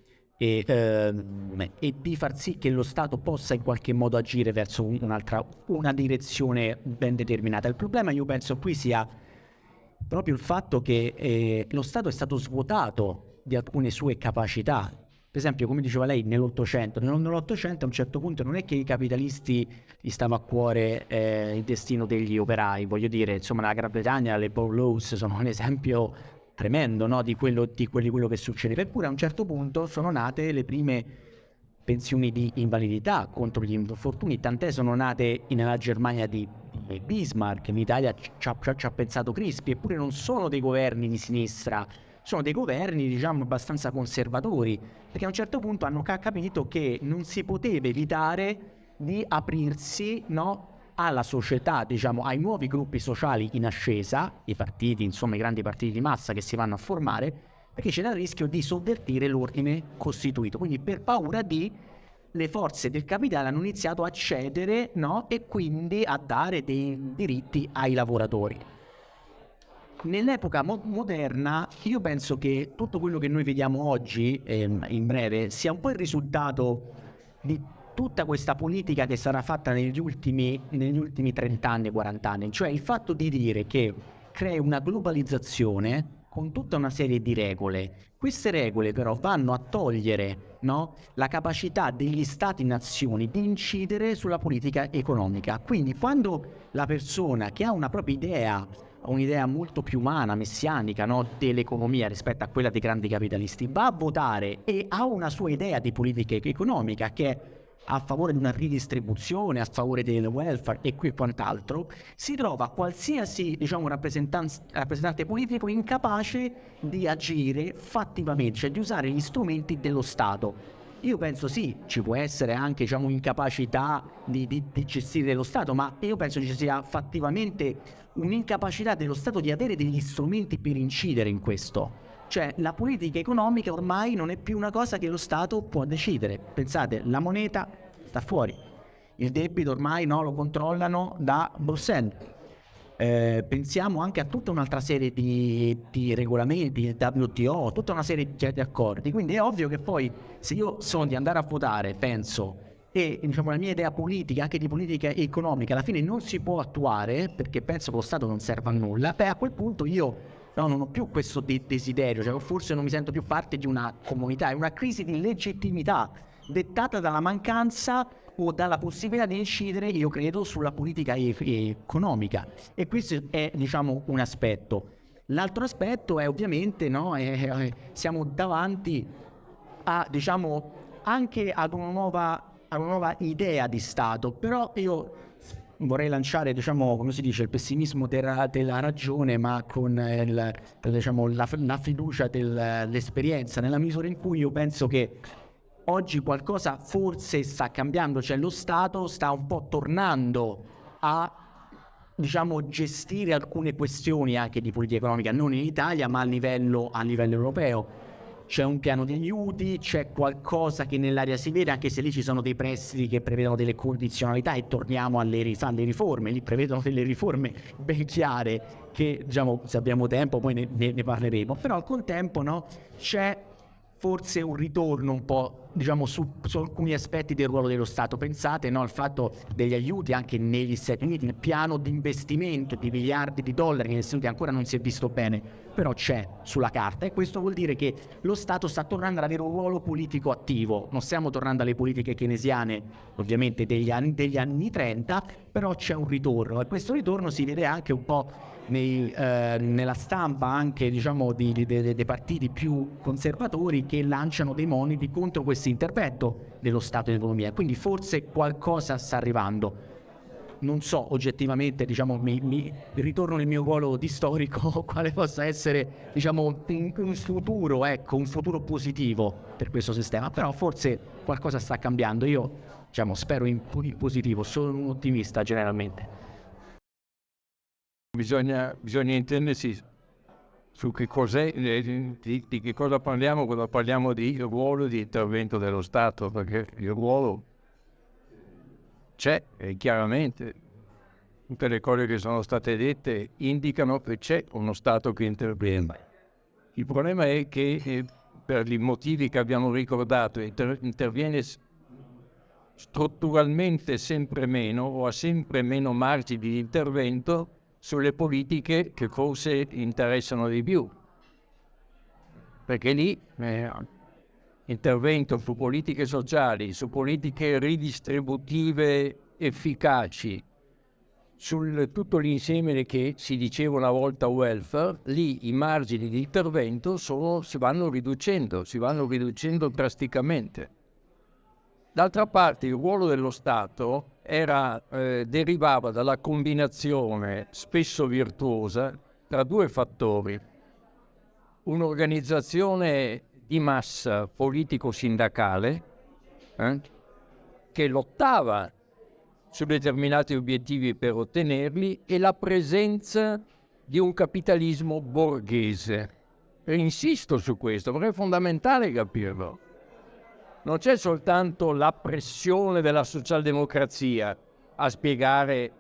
e, ehm, e, di far sì che lo Stato possa in qualche modo agire verso un'altra, una direzione ben determinata. Il problema io penso qui sia proprio il fatto che eh, lo Stato è stato svuotato di alcune sue capacità. Per esempio, come diceva lei, nell'Ottocento, nell'Ottocento a un certo punto non è che i capitalisti gli stava a cuore eh, il destino degli operai, voglio dire, insomma la Gran Bretagna, le Paul Laws sono un esempio tremendo no? di, quello, di quello che succede. Eppure a un certo punto sono nate le prime pensioni di invalidità contro gli infortuni, tant'è sono nate nella Germania di, di Bismarck, in Italia ci ha, ci ha pensato Crispi, eppure non sono dei governi di sinistra, sono dei governi diciamo abbastanza conservatori, perché a un certo punto hanno capito che non si poteva evitare di aprirsi no, alla società, diciamo, ai nuovi gruppi sociali in ascesa, i partiti, insomma i grandi partiti di massa che si vanno a formare, perché c'era il rischio di sovvertire l'ordine costituito. Quindi per paura di le forze del capitale hanno iniziato a cedere no? e quindi a dare dei diritti ai lavoratori. Nell'epoca mo- moderna io penso che tutto quello che noi vediamo oggi, ehm, in breve, sia un po' il risultato di tutta questa politica che sarà fatta negli ultimi, negli ultimi 30 anni, 40 anni, cioè il fatto di dire che crea una globalizzazione con tutta una serie di regole. Queste regole però vanno a togliere no, la capacità degli stati-nazioni di incidere sulla politica economica. Quindi quando la persona che ha una propria idea, un'idea molto più umana, messianica no, dell'economia rispetto a quella dei grandi capitalisti, va a votare e ha una sua idea di politica economica che è a favore di una ridistribuzione, a favore del welfare e qui quant'altro, si trova qualsiasi diciamo, rappresentante politico incapace di agire fattivamente, cioè di usare gli strumenti dello Stato. Io penso sì, ci può essere anche diciamo, incapacità di, di, di gestire lo Stato, ma io penso ci sia fattivamente un'incapacità dello Stato di avere degli strumenti per incidere in questo. Cioè la politica economica ormai non è più una cosa che lo Stato può decidere. Pensate, la moneta sta fuori, il debito ormai no, lo controllano da Bruxelles. Eh, pensiamo anche a tutta un'altra serie di, di, regolamenti, WTO, tutta una serie di accordi. Quindi è ovvio che poi se io so di andare a votare, penso, e diciamo, la mia idea politica, anche di politica economica, alla fine non si può attuare perché penso che lo Stato non serva a nulla, beh a quel punto io no, non ho più questo de- desiderio, cioè forse non mi sento più parte di una comunità, è una crisi di legittimità dettata dalla mancanza o dalla possibilità di incidere, io credo, sulla politica e- economica. E questo è, diciamo, un aspetto. L'altro aspetto è ovviamente, no, è, siamo davanti a, diciamo, anche ad una nuova, ad una nuova idea di Stato, però io vorrei lanciare, diciamo, come si dice, il pessimismo della, della ragione, ma con il, diciamo, la, la, fiducia dell'esperienza, nella misura in cui io penso che oggi qualcosa forse sta cambiando, cioè lo Stato sta un po' tornando a diciamo, gestire alcune questioni anche di politica economica, non in Italia ma a livello, a livello europeo. C'è un piano di aiuti, c'è qualcosa che nell'area si vede, anche se lì ci sono dei prestiti che prevedono delle condizionalità e torniamo alle, alle riforme, lì prevedono delle riforme ben chiare che diciamo, se abbiamo tempo poi ne, ne, ne parleremo, però al contempo no, c'è forse un ritorno un po' diciamo su, su, alcuni aspetti del ruolo dello Stato. Pensate no, al fatto degli aiuti anche negli Stati Uniti, nel piano di investimento di miliardi di dollari negli Stati Uniti ancora non si è visto bene, però c'è sulla carta e questo vuol dire che lo Stato sta tornando ad avere un ruolo politico attivo. Non stiamo tornando alle politiche keynesiane ovviamente degli anni, degli anni 30, però c'è un ritorno e questo ritorno si vede anche un po' nei, eh, nella stampa anche diciamo, di, di, di, dei partiti più conservatori che lanciano dei moniti contro questo intervento dello Stato in economia. Quindi forse qualcosa sta arrivando. Non so oggettivamente, diciamo, mi, mi ritorno nel mio ruolo di storico, quale possa essere diciamo, un, un futuro, ecco, un futuro positivo per questo sistema, però forse qualcosa sta cambiando. Io diciamo, spero in, in positivo, sono un ottimista generalmente. Bisogna, bisogna intendersi su che cos'è, eh, di, di, che cosa parliamo quando parliamo di ruolo di intervento dello Stato, perché il ruolo c'è e chiaramente tutte le cose che sono state dette indicano che c'è uno Stato che interviene. Il problema è che eh, per i motivi che abbiamo ricordato inter- interviene strutturalmente sempre meno o ha sempre meno margini di intervento sulle politiche che forse interessano di più. Perché lì eh, intervento su politiche sociali, su politiche ridistributive efficaci, su tutto l'insieme che si diceva una volta welfare, lì i margini di intervento sono, si vanno riducendo, si vanno riducendo drasticamente. D'altra parte il ruolo dello Stato era, eh, derivava dalla combinazione spesso virtuosa tra due fattori. Un'organizzazione di massa politico-sindacale eh, che lottava su determinati obiettivi per ottenerli e la presenza di un capitalismo borghese. E insisto su questo perché è fondamentale capirlo non c'è soltanto la pressione della socialdemocrazia a spiegare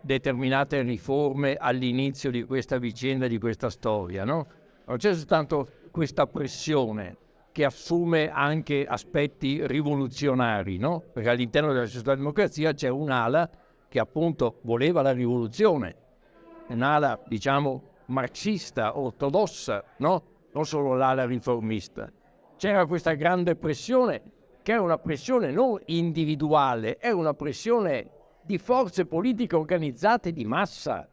determinate riforme all'inizio di questa vicenda, di questa storia, no? Non c'è soltanto questa pressione che assume anche aspetti rivoluzionari, no? Perché all'interno della socialdemocrazia c'è un'ala che appunto voleva la rivoluzione, un'ala, diciamo, marxista, ortodossa, no? Non solo l'ala riformista c'era questa grande pressione, che è una pressione non individuale, è una pressione di forze politiche organizzate di massa.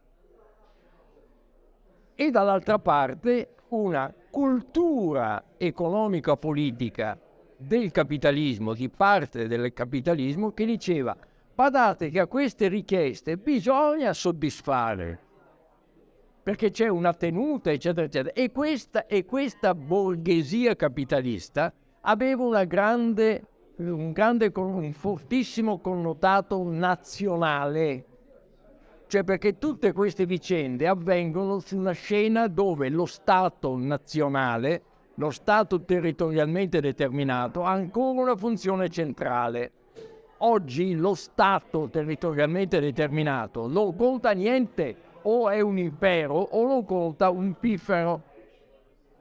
E dall'altra parte una cultura economica politica del capitalismo, di parte del capitalismo, che diceva badate che a queste richieste bisogna soddisfare perché c'è una tenuta, eccetera, eccetera. E questa, e questa borghesia capitalista aveva grande, un, grande, un fortissimo connotato nazionale, cioè perché tutte queste vicende avvengono su una scena dove lo Stato nazionale, lo Stato territorialmente determinato, ha ancora una funzione centrale. Oggi lo Stato territorialmente determinato non conta niente o è un impero o lo conta un piffero.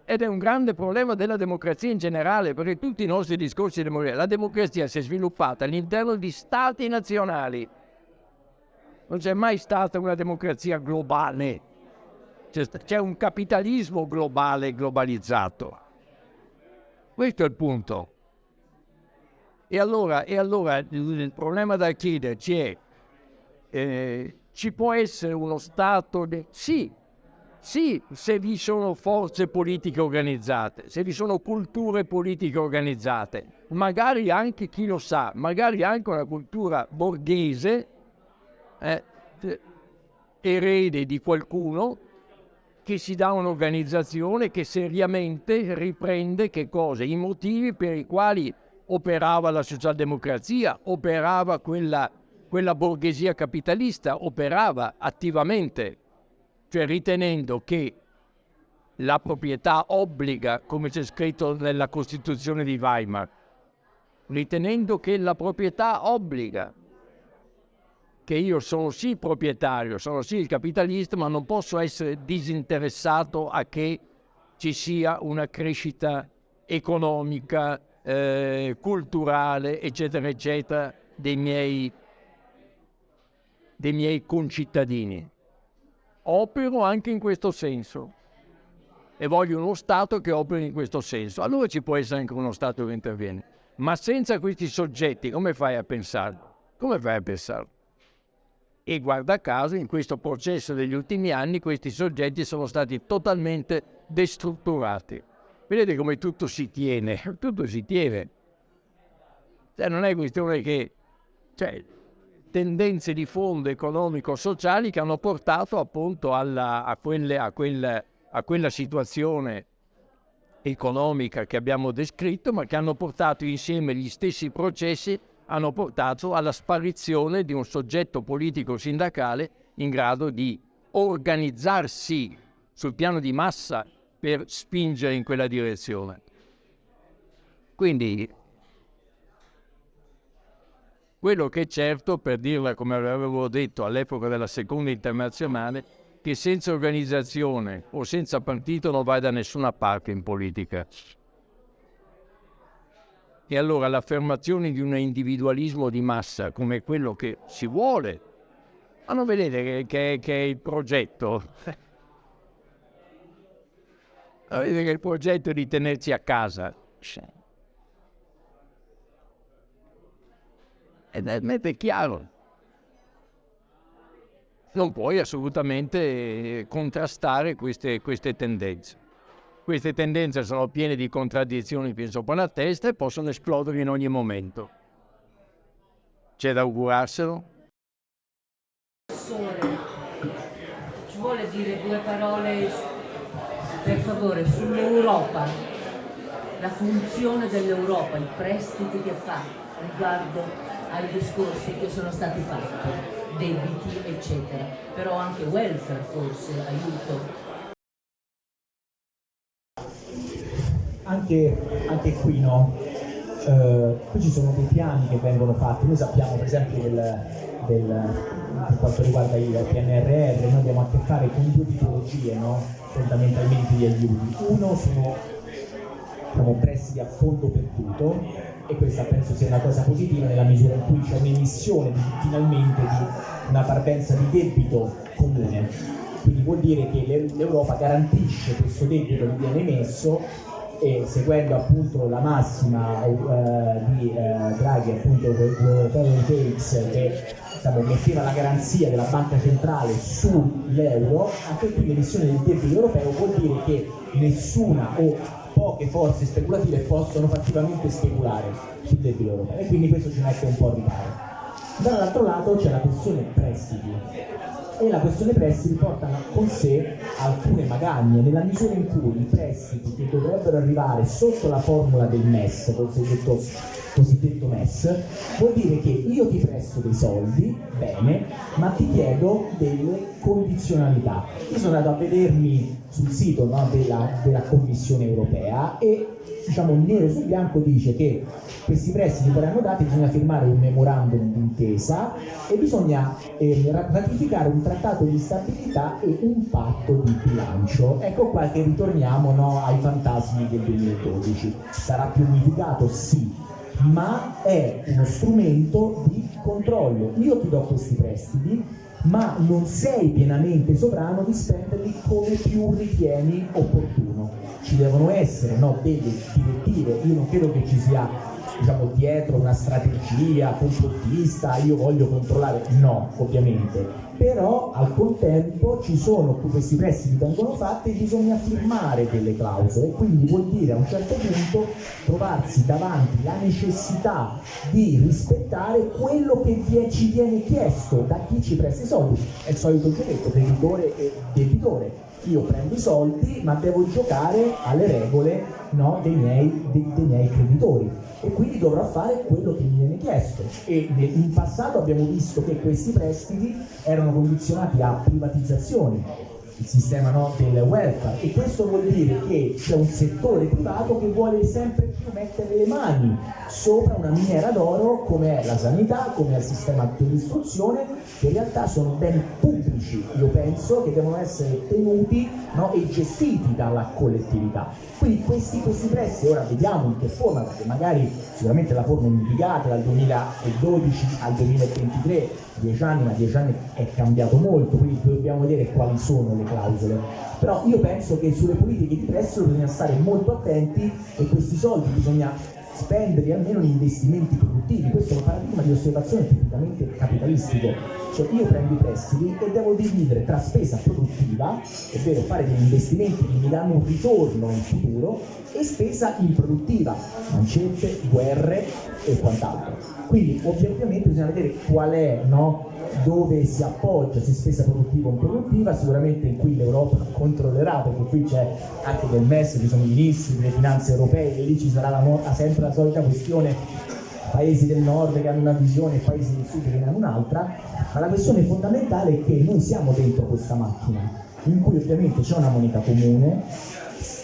Ed è un grande problema della democrazia in generale, perché tutti i nostri discorsi di democrazia, la democrazia si è sviluppata all'interno di stati nazionali. Non c'è mai stata una democrazia globale. C'è, un capitalismo globale globalizzato. Questo è il punto. E allora, e allora il problema da chiederci è eh, ci può essere uno Stato... De... Sì, sì, se vi sono forze politiche organizzate, se vi sono culture politiche organizzate, magari anche, chi lo sa, magari anche una cultura borghese, eh, erede di qualcuno, che si dà un'organizzazione che seriamente riprende che cosa? I motivi per i quali operava la socialdemocrazia, operava quella, quella borghesia capitalista, operava attivamente, cioè ritenendo che la proprietà obbliga, come c'è scritto nella Costituzione di Weimar, ritenendo che la proprietà obbliga, che io sono sì proprietario, sono sì il capitalista, ma non posso essere disinteressato a che ci sia una crescita economica, eh, culturale, eccetera, eccetera, dei miei, dei miei concittadini. Opero anche in questo senso e voglio uno Stato che operi in questo senso. Allora ci può essere anche uno Stato che interviene. Ma senza questi soggetti come fai a pensarlo? Come fai a pensarlo? E guarda caso, in questo processo degli ultimi anni, questi soggetti sono stati totalmente destrutturati. Vedete come tutto si tiene, tutto si tiene. Cioè, non è questione che... Cioè, tendenze di fondo economico-sociali che hanno portato appunto alla, a, quelle, a, quel, a quella situazione economica che abbiamo descritto, ma che hanno portato insieme gli stessi processi, hanno portato alla sparizione di un soggetto politico sindacale in grado di organizzarsi sul piano di massa per spingere in quella direzione. Quindi quello che è certo, per dirla come avevo detto all'epoca della seconda internazionale, che senza organizzazione o senza partito non vai da nessuna parte in politica. E allora l'affermazione di un individualismo di massa come quello che si vuole, ma non vedete che, che, che è il progetto? Vedete che il progetto è di tenerci a casa. Ed è chiaro non puoi assolutamente contrastare queste, queste tendenze. Queste tendenze sono piene di contraddizioni fin sopra la testa e possono esplodere in ogni momento. C'è da augurarselo? Professore, ci vuole dire due parole, per favore, sull'Europa, la funzione dell'Europa, i prestiti che fa riguardo ai discorsi che sono stati fatti debiti eccetera, però anche welfare forse, aiuto. Anche, anche qui no, eh, qui ci sono dei piani che vengono fatti, noi sappiamo per esempio del, del, per quanto riguarda il PNRR, noi abbiamo a che fare con due tipologie no? fondamentalmente di aiuti. Uno sono diciamo, prestiti a fondo perduto e questa penso sia una cosa positiva nella misura in cui c'è un'emissione finalmente di una parvenza di debito comune. Quindi vuol dire che l'Europa garantisce questo debito che viene emesso e seguendo appunto la massima eh, di eh, Draghi, appunto Takes che diciamo, metteva la garanzia della banca centrale sull'euro, anche qui l'emissione del debito europeo vuol dire che nessuna o poche forze speculative possono fattivamente speculare sul debito europeo e quindi questo ci mette un po' a riparo. Dall'altro lato c'è la questione prestiti e la questione prestiti porta con sé alcune magagne nella misura in cui i prestiti che dovrebbero arrivare sotto la formula del MES, cosiddetto, cosiddetto MES, vuol dire che io ti presto dei soldi, bene, ma ti chiedo delle condizionalità. Io sono andato a vedermi sul sito no, della, della Commissione europea e diciamo nero su bianco dice che questi prestiti verranno dati bisogna firmare un memorandum d'intesa e bisogna eh, ratificare un trattato di stabilità e un patto di bilancio ecco qua che ritorniamo no, ai fantasmi del 2012 sarà più unificato? sì ma è uno strumento di controllo io ti do questi prestiti ma non sei pienamente sovrano di spenderli come più ritieni opportuno. Ci devono essere no, delle direttive, io non credo che ci sia diciamo, dietro una strategia complottista, io voglio controllare, no, ovviamente, però al contempo ci sono, questi prestiti vengono fatti e bisogna firmare delle clausole, quindi vuol dire a un certo punto trovarsi davanti la necessità di rispettare quello che ci viene chiesto da chi ci presta i soldi, è il solito giochetto, creditore e debitore, io prendo i soldi ma devo giocare alle regole no, dei, miei, dei, dei miei creditori e quindi dovrò fare quello che mi viene chiesto. E in passato abbiamo visto che questi prestiti erano condizionati a privatizzazioni il sistema no, del welfare e questo vuol dire che c'è un settore privato che vuole sempre più mettere le mani sopra una miniera d'oro come è la sanità, come è il sistema dell'istruzione che in realtà sono beni pubblici, io penso, che devono essere tenuti no, e gestiti dalla collettività. Quindi questi, questi prestiti, ora vediamo in che forma, perché magari sicuramente la forma è indicata dal 2012 al 2023, dieci anni, ma dieci anni è cambiato molto, quindi dobbiamo vedere quali sono le clausole. Però io penso che sulle politiche di prestito bisogna stare molto attenti e questi soldi bisogna spenderli almeno in investimenti produttivi, questo è un paradigma di osservazione tipicamente capitalistico, cioè io prendo i prestiti e devo dividere tra spesa produttiva, ovvero fare degli investimenti che mi danno un ritorno in futuro, e spesa improduttiva, mancette, guerre e quant'altro. Quindi ovviamente bisogna vedere qual è no, dove si appoggia, se spesa produttiva o improduttiva, sicuramente in cui l'Europa controllerà, perché qui c'è anche del MES, ci sono i ministri delle finanze europee, e lì ci sarà la, sempre la solita questione paesi del nord che hanno una visione e paesi del sud che ne hanno un'altra, ma la questione fondamentale è che noi siamo dentro questa macchina, in cui ovviamente c'è una moneta comune,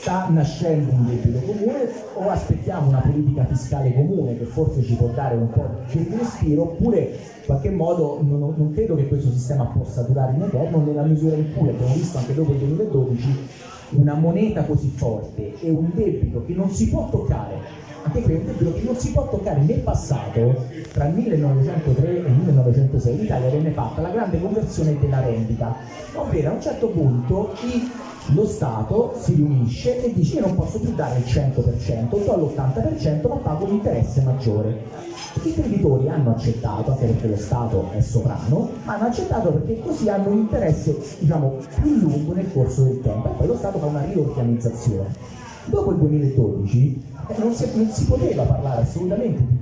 sta nascendo un debito comune o aspettiamo una politica fiscale comune che forse ci può dare un po' di respiro oppure in qualche modo non, non, credo che questo sistema possa durare in eterno nella misura in cui abbiamo visto anche dopo il 2012 una moneta così forte e un debito che non si può toccare anche qui è un debito che non si può toccare nel passato tra il 1903 e il 1906 l'Italia venne fatta la grande conversione della rendita. Ovvero a un certo punto i lo Stato si riunisce e dice io non posso più dare il 100%, do l'80% ma pago un interesse maggiore. I creditori hanno accettato, anche perché lo Stato è sovrano, hanno accettato perché così hanno un interesse diciamo, più lungo nel corso del tempo e poi lo Stato fa una riorganizzazione. Dopo il 2012 eh, non, si, non si poteva parlare assolutamente di,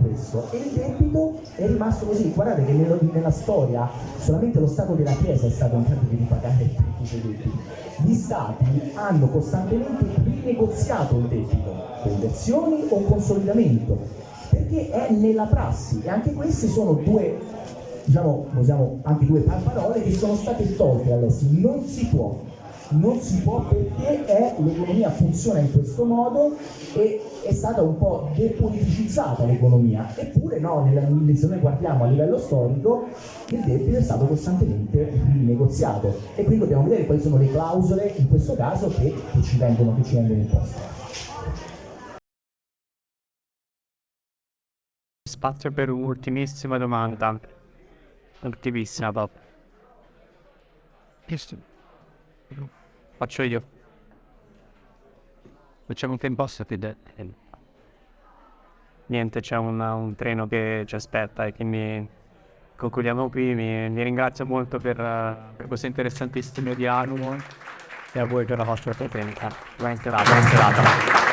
questo. E il debito è rimasto così. Guardate che nello, nella storia solamente lo Stato della Chiesa è stato in grado di ripagare tutti i debiti gli stati hanno costantemente rinegoziato il debito, conversioni o consolidamento, perché è nella prassi. E anche queste sono due, diciamo, usiamo anche due parole che sono state tolte all'estero, non si può non si può perché l'economia funziona in questo modo e è stata un po' depoliticizzata l'economia, eppure no, nella, se noi guardiamo a livello storico il debito è stato costantemente rinegoziato e quindi dobbiamo vedere quali sono le clausole in questo caso che, che ci vengono, che ci vengono imposte. Spazio per un'ultimissima domanda. Ultimissima, Bob. Faccio io. Facciamo un tempo sapete. Niente, c'è un, un, treno che ci aspetta e quindi concludiamo qui. Mi, mi ringrazio molto per, per, questo interessantissimo dialogo e a voi per la vostra presenza. Buona serata. Buona serata.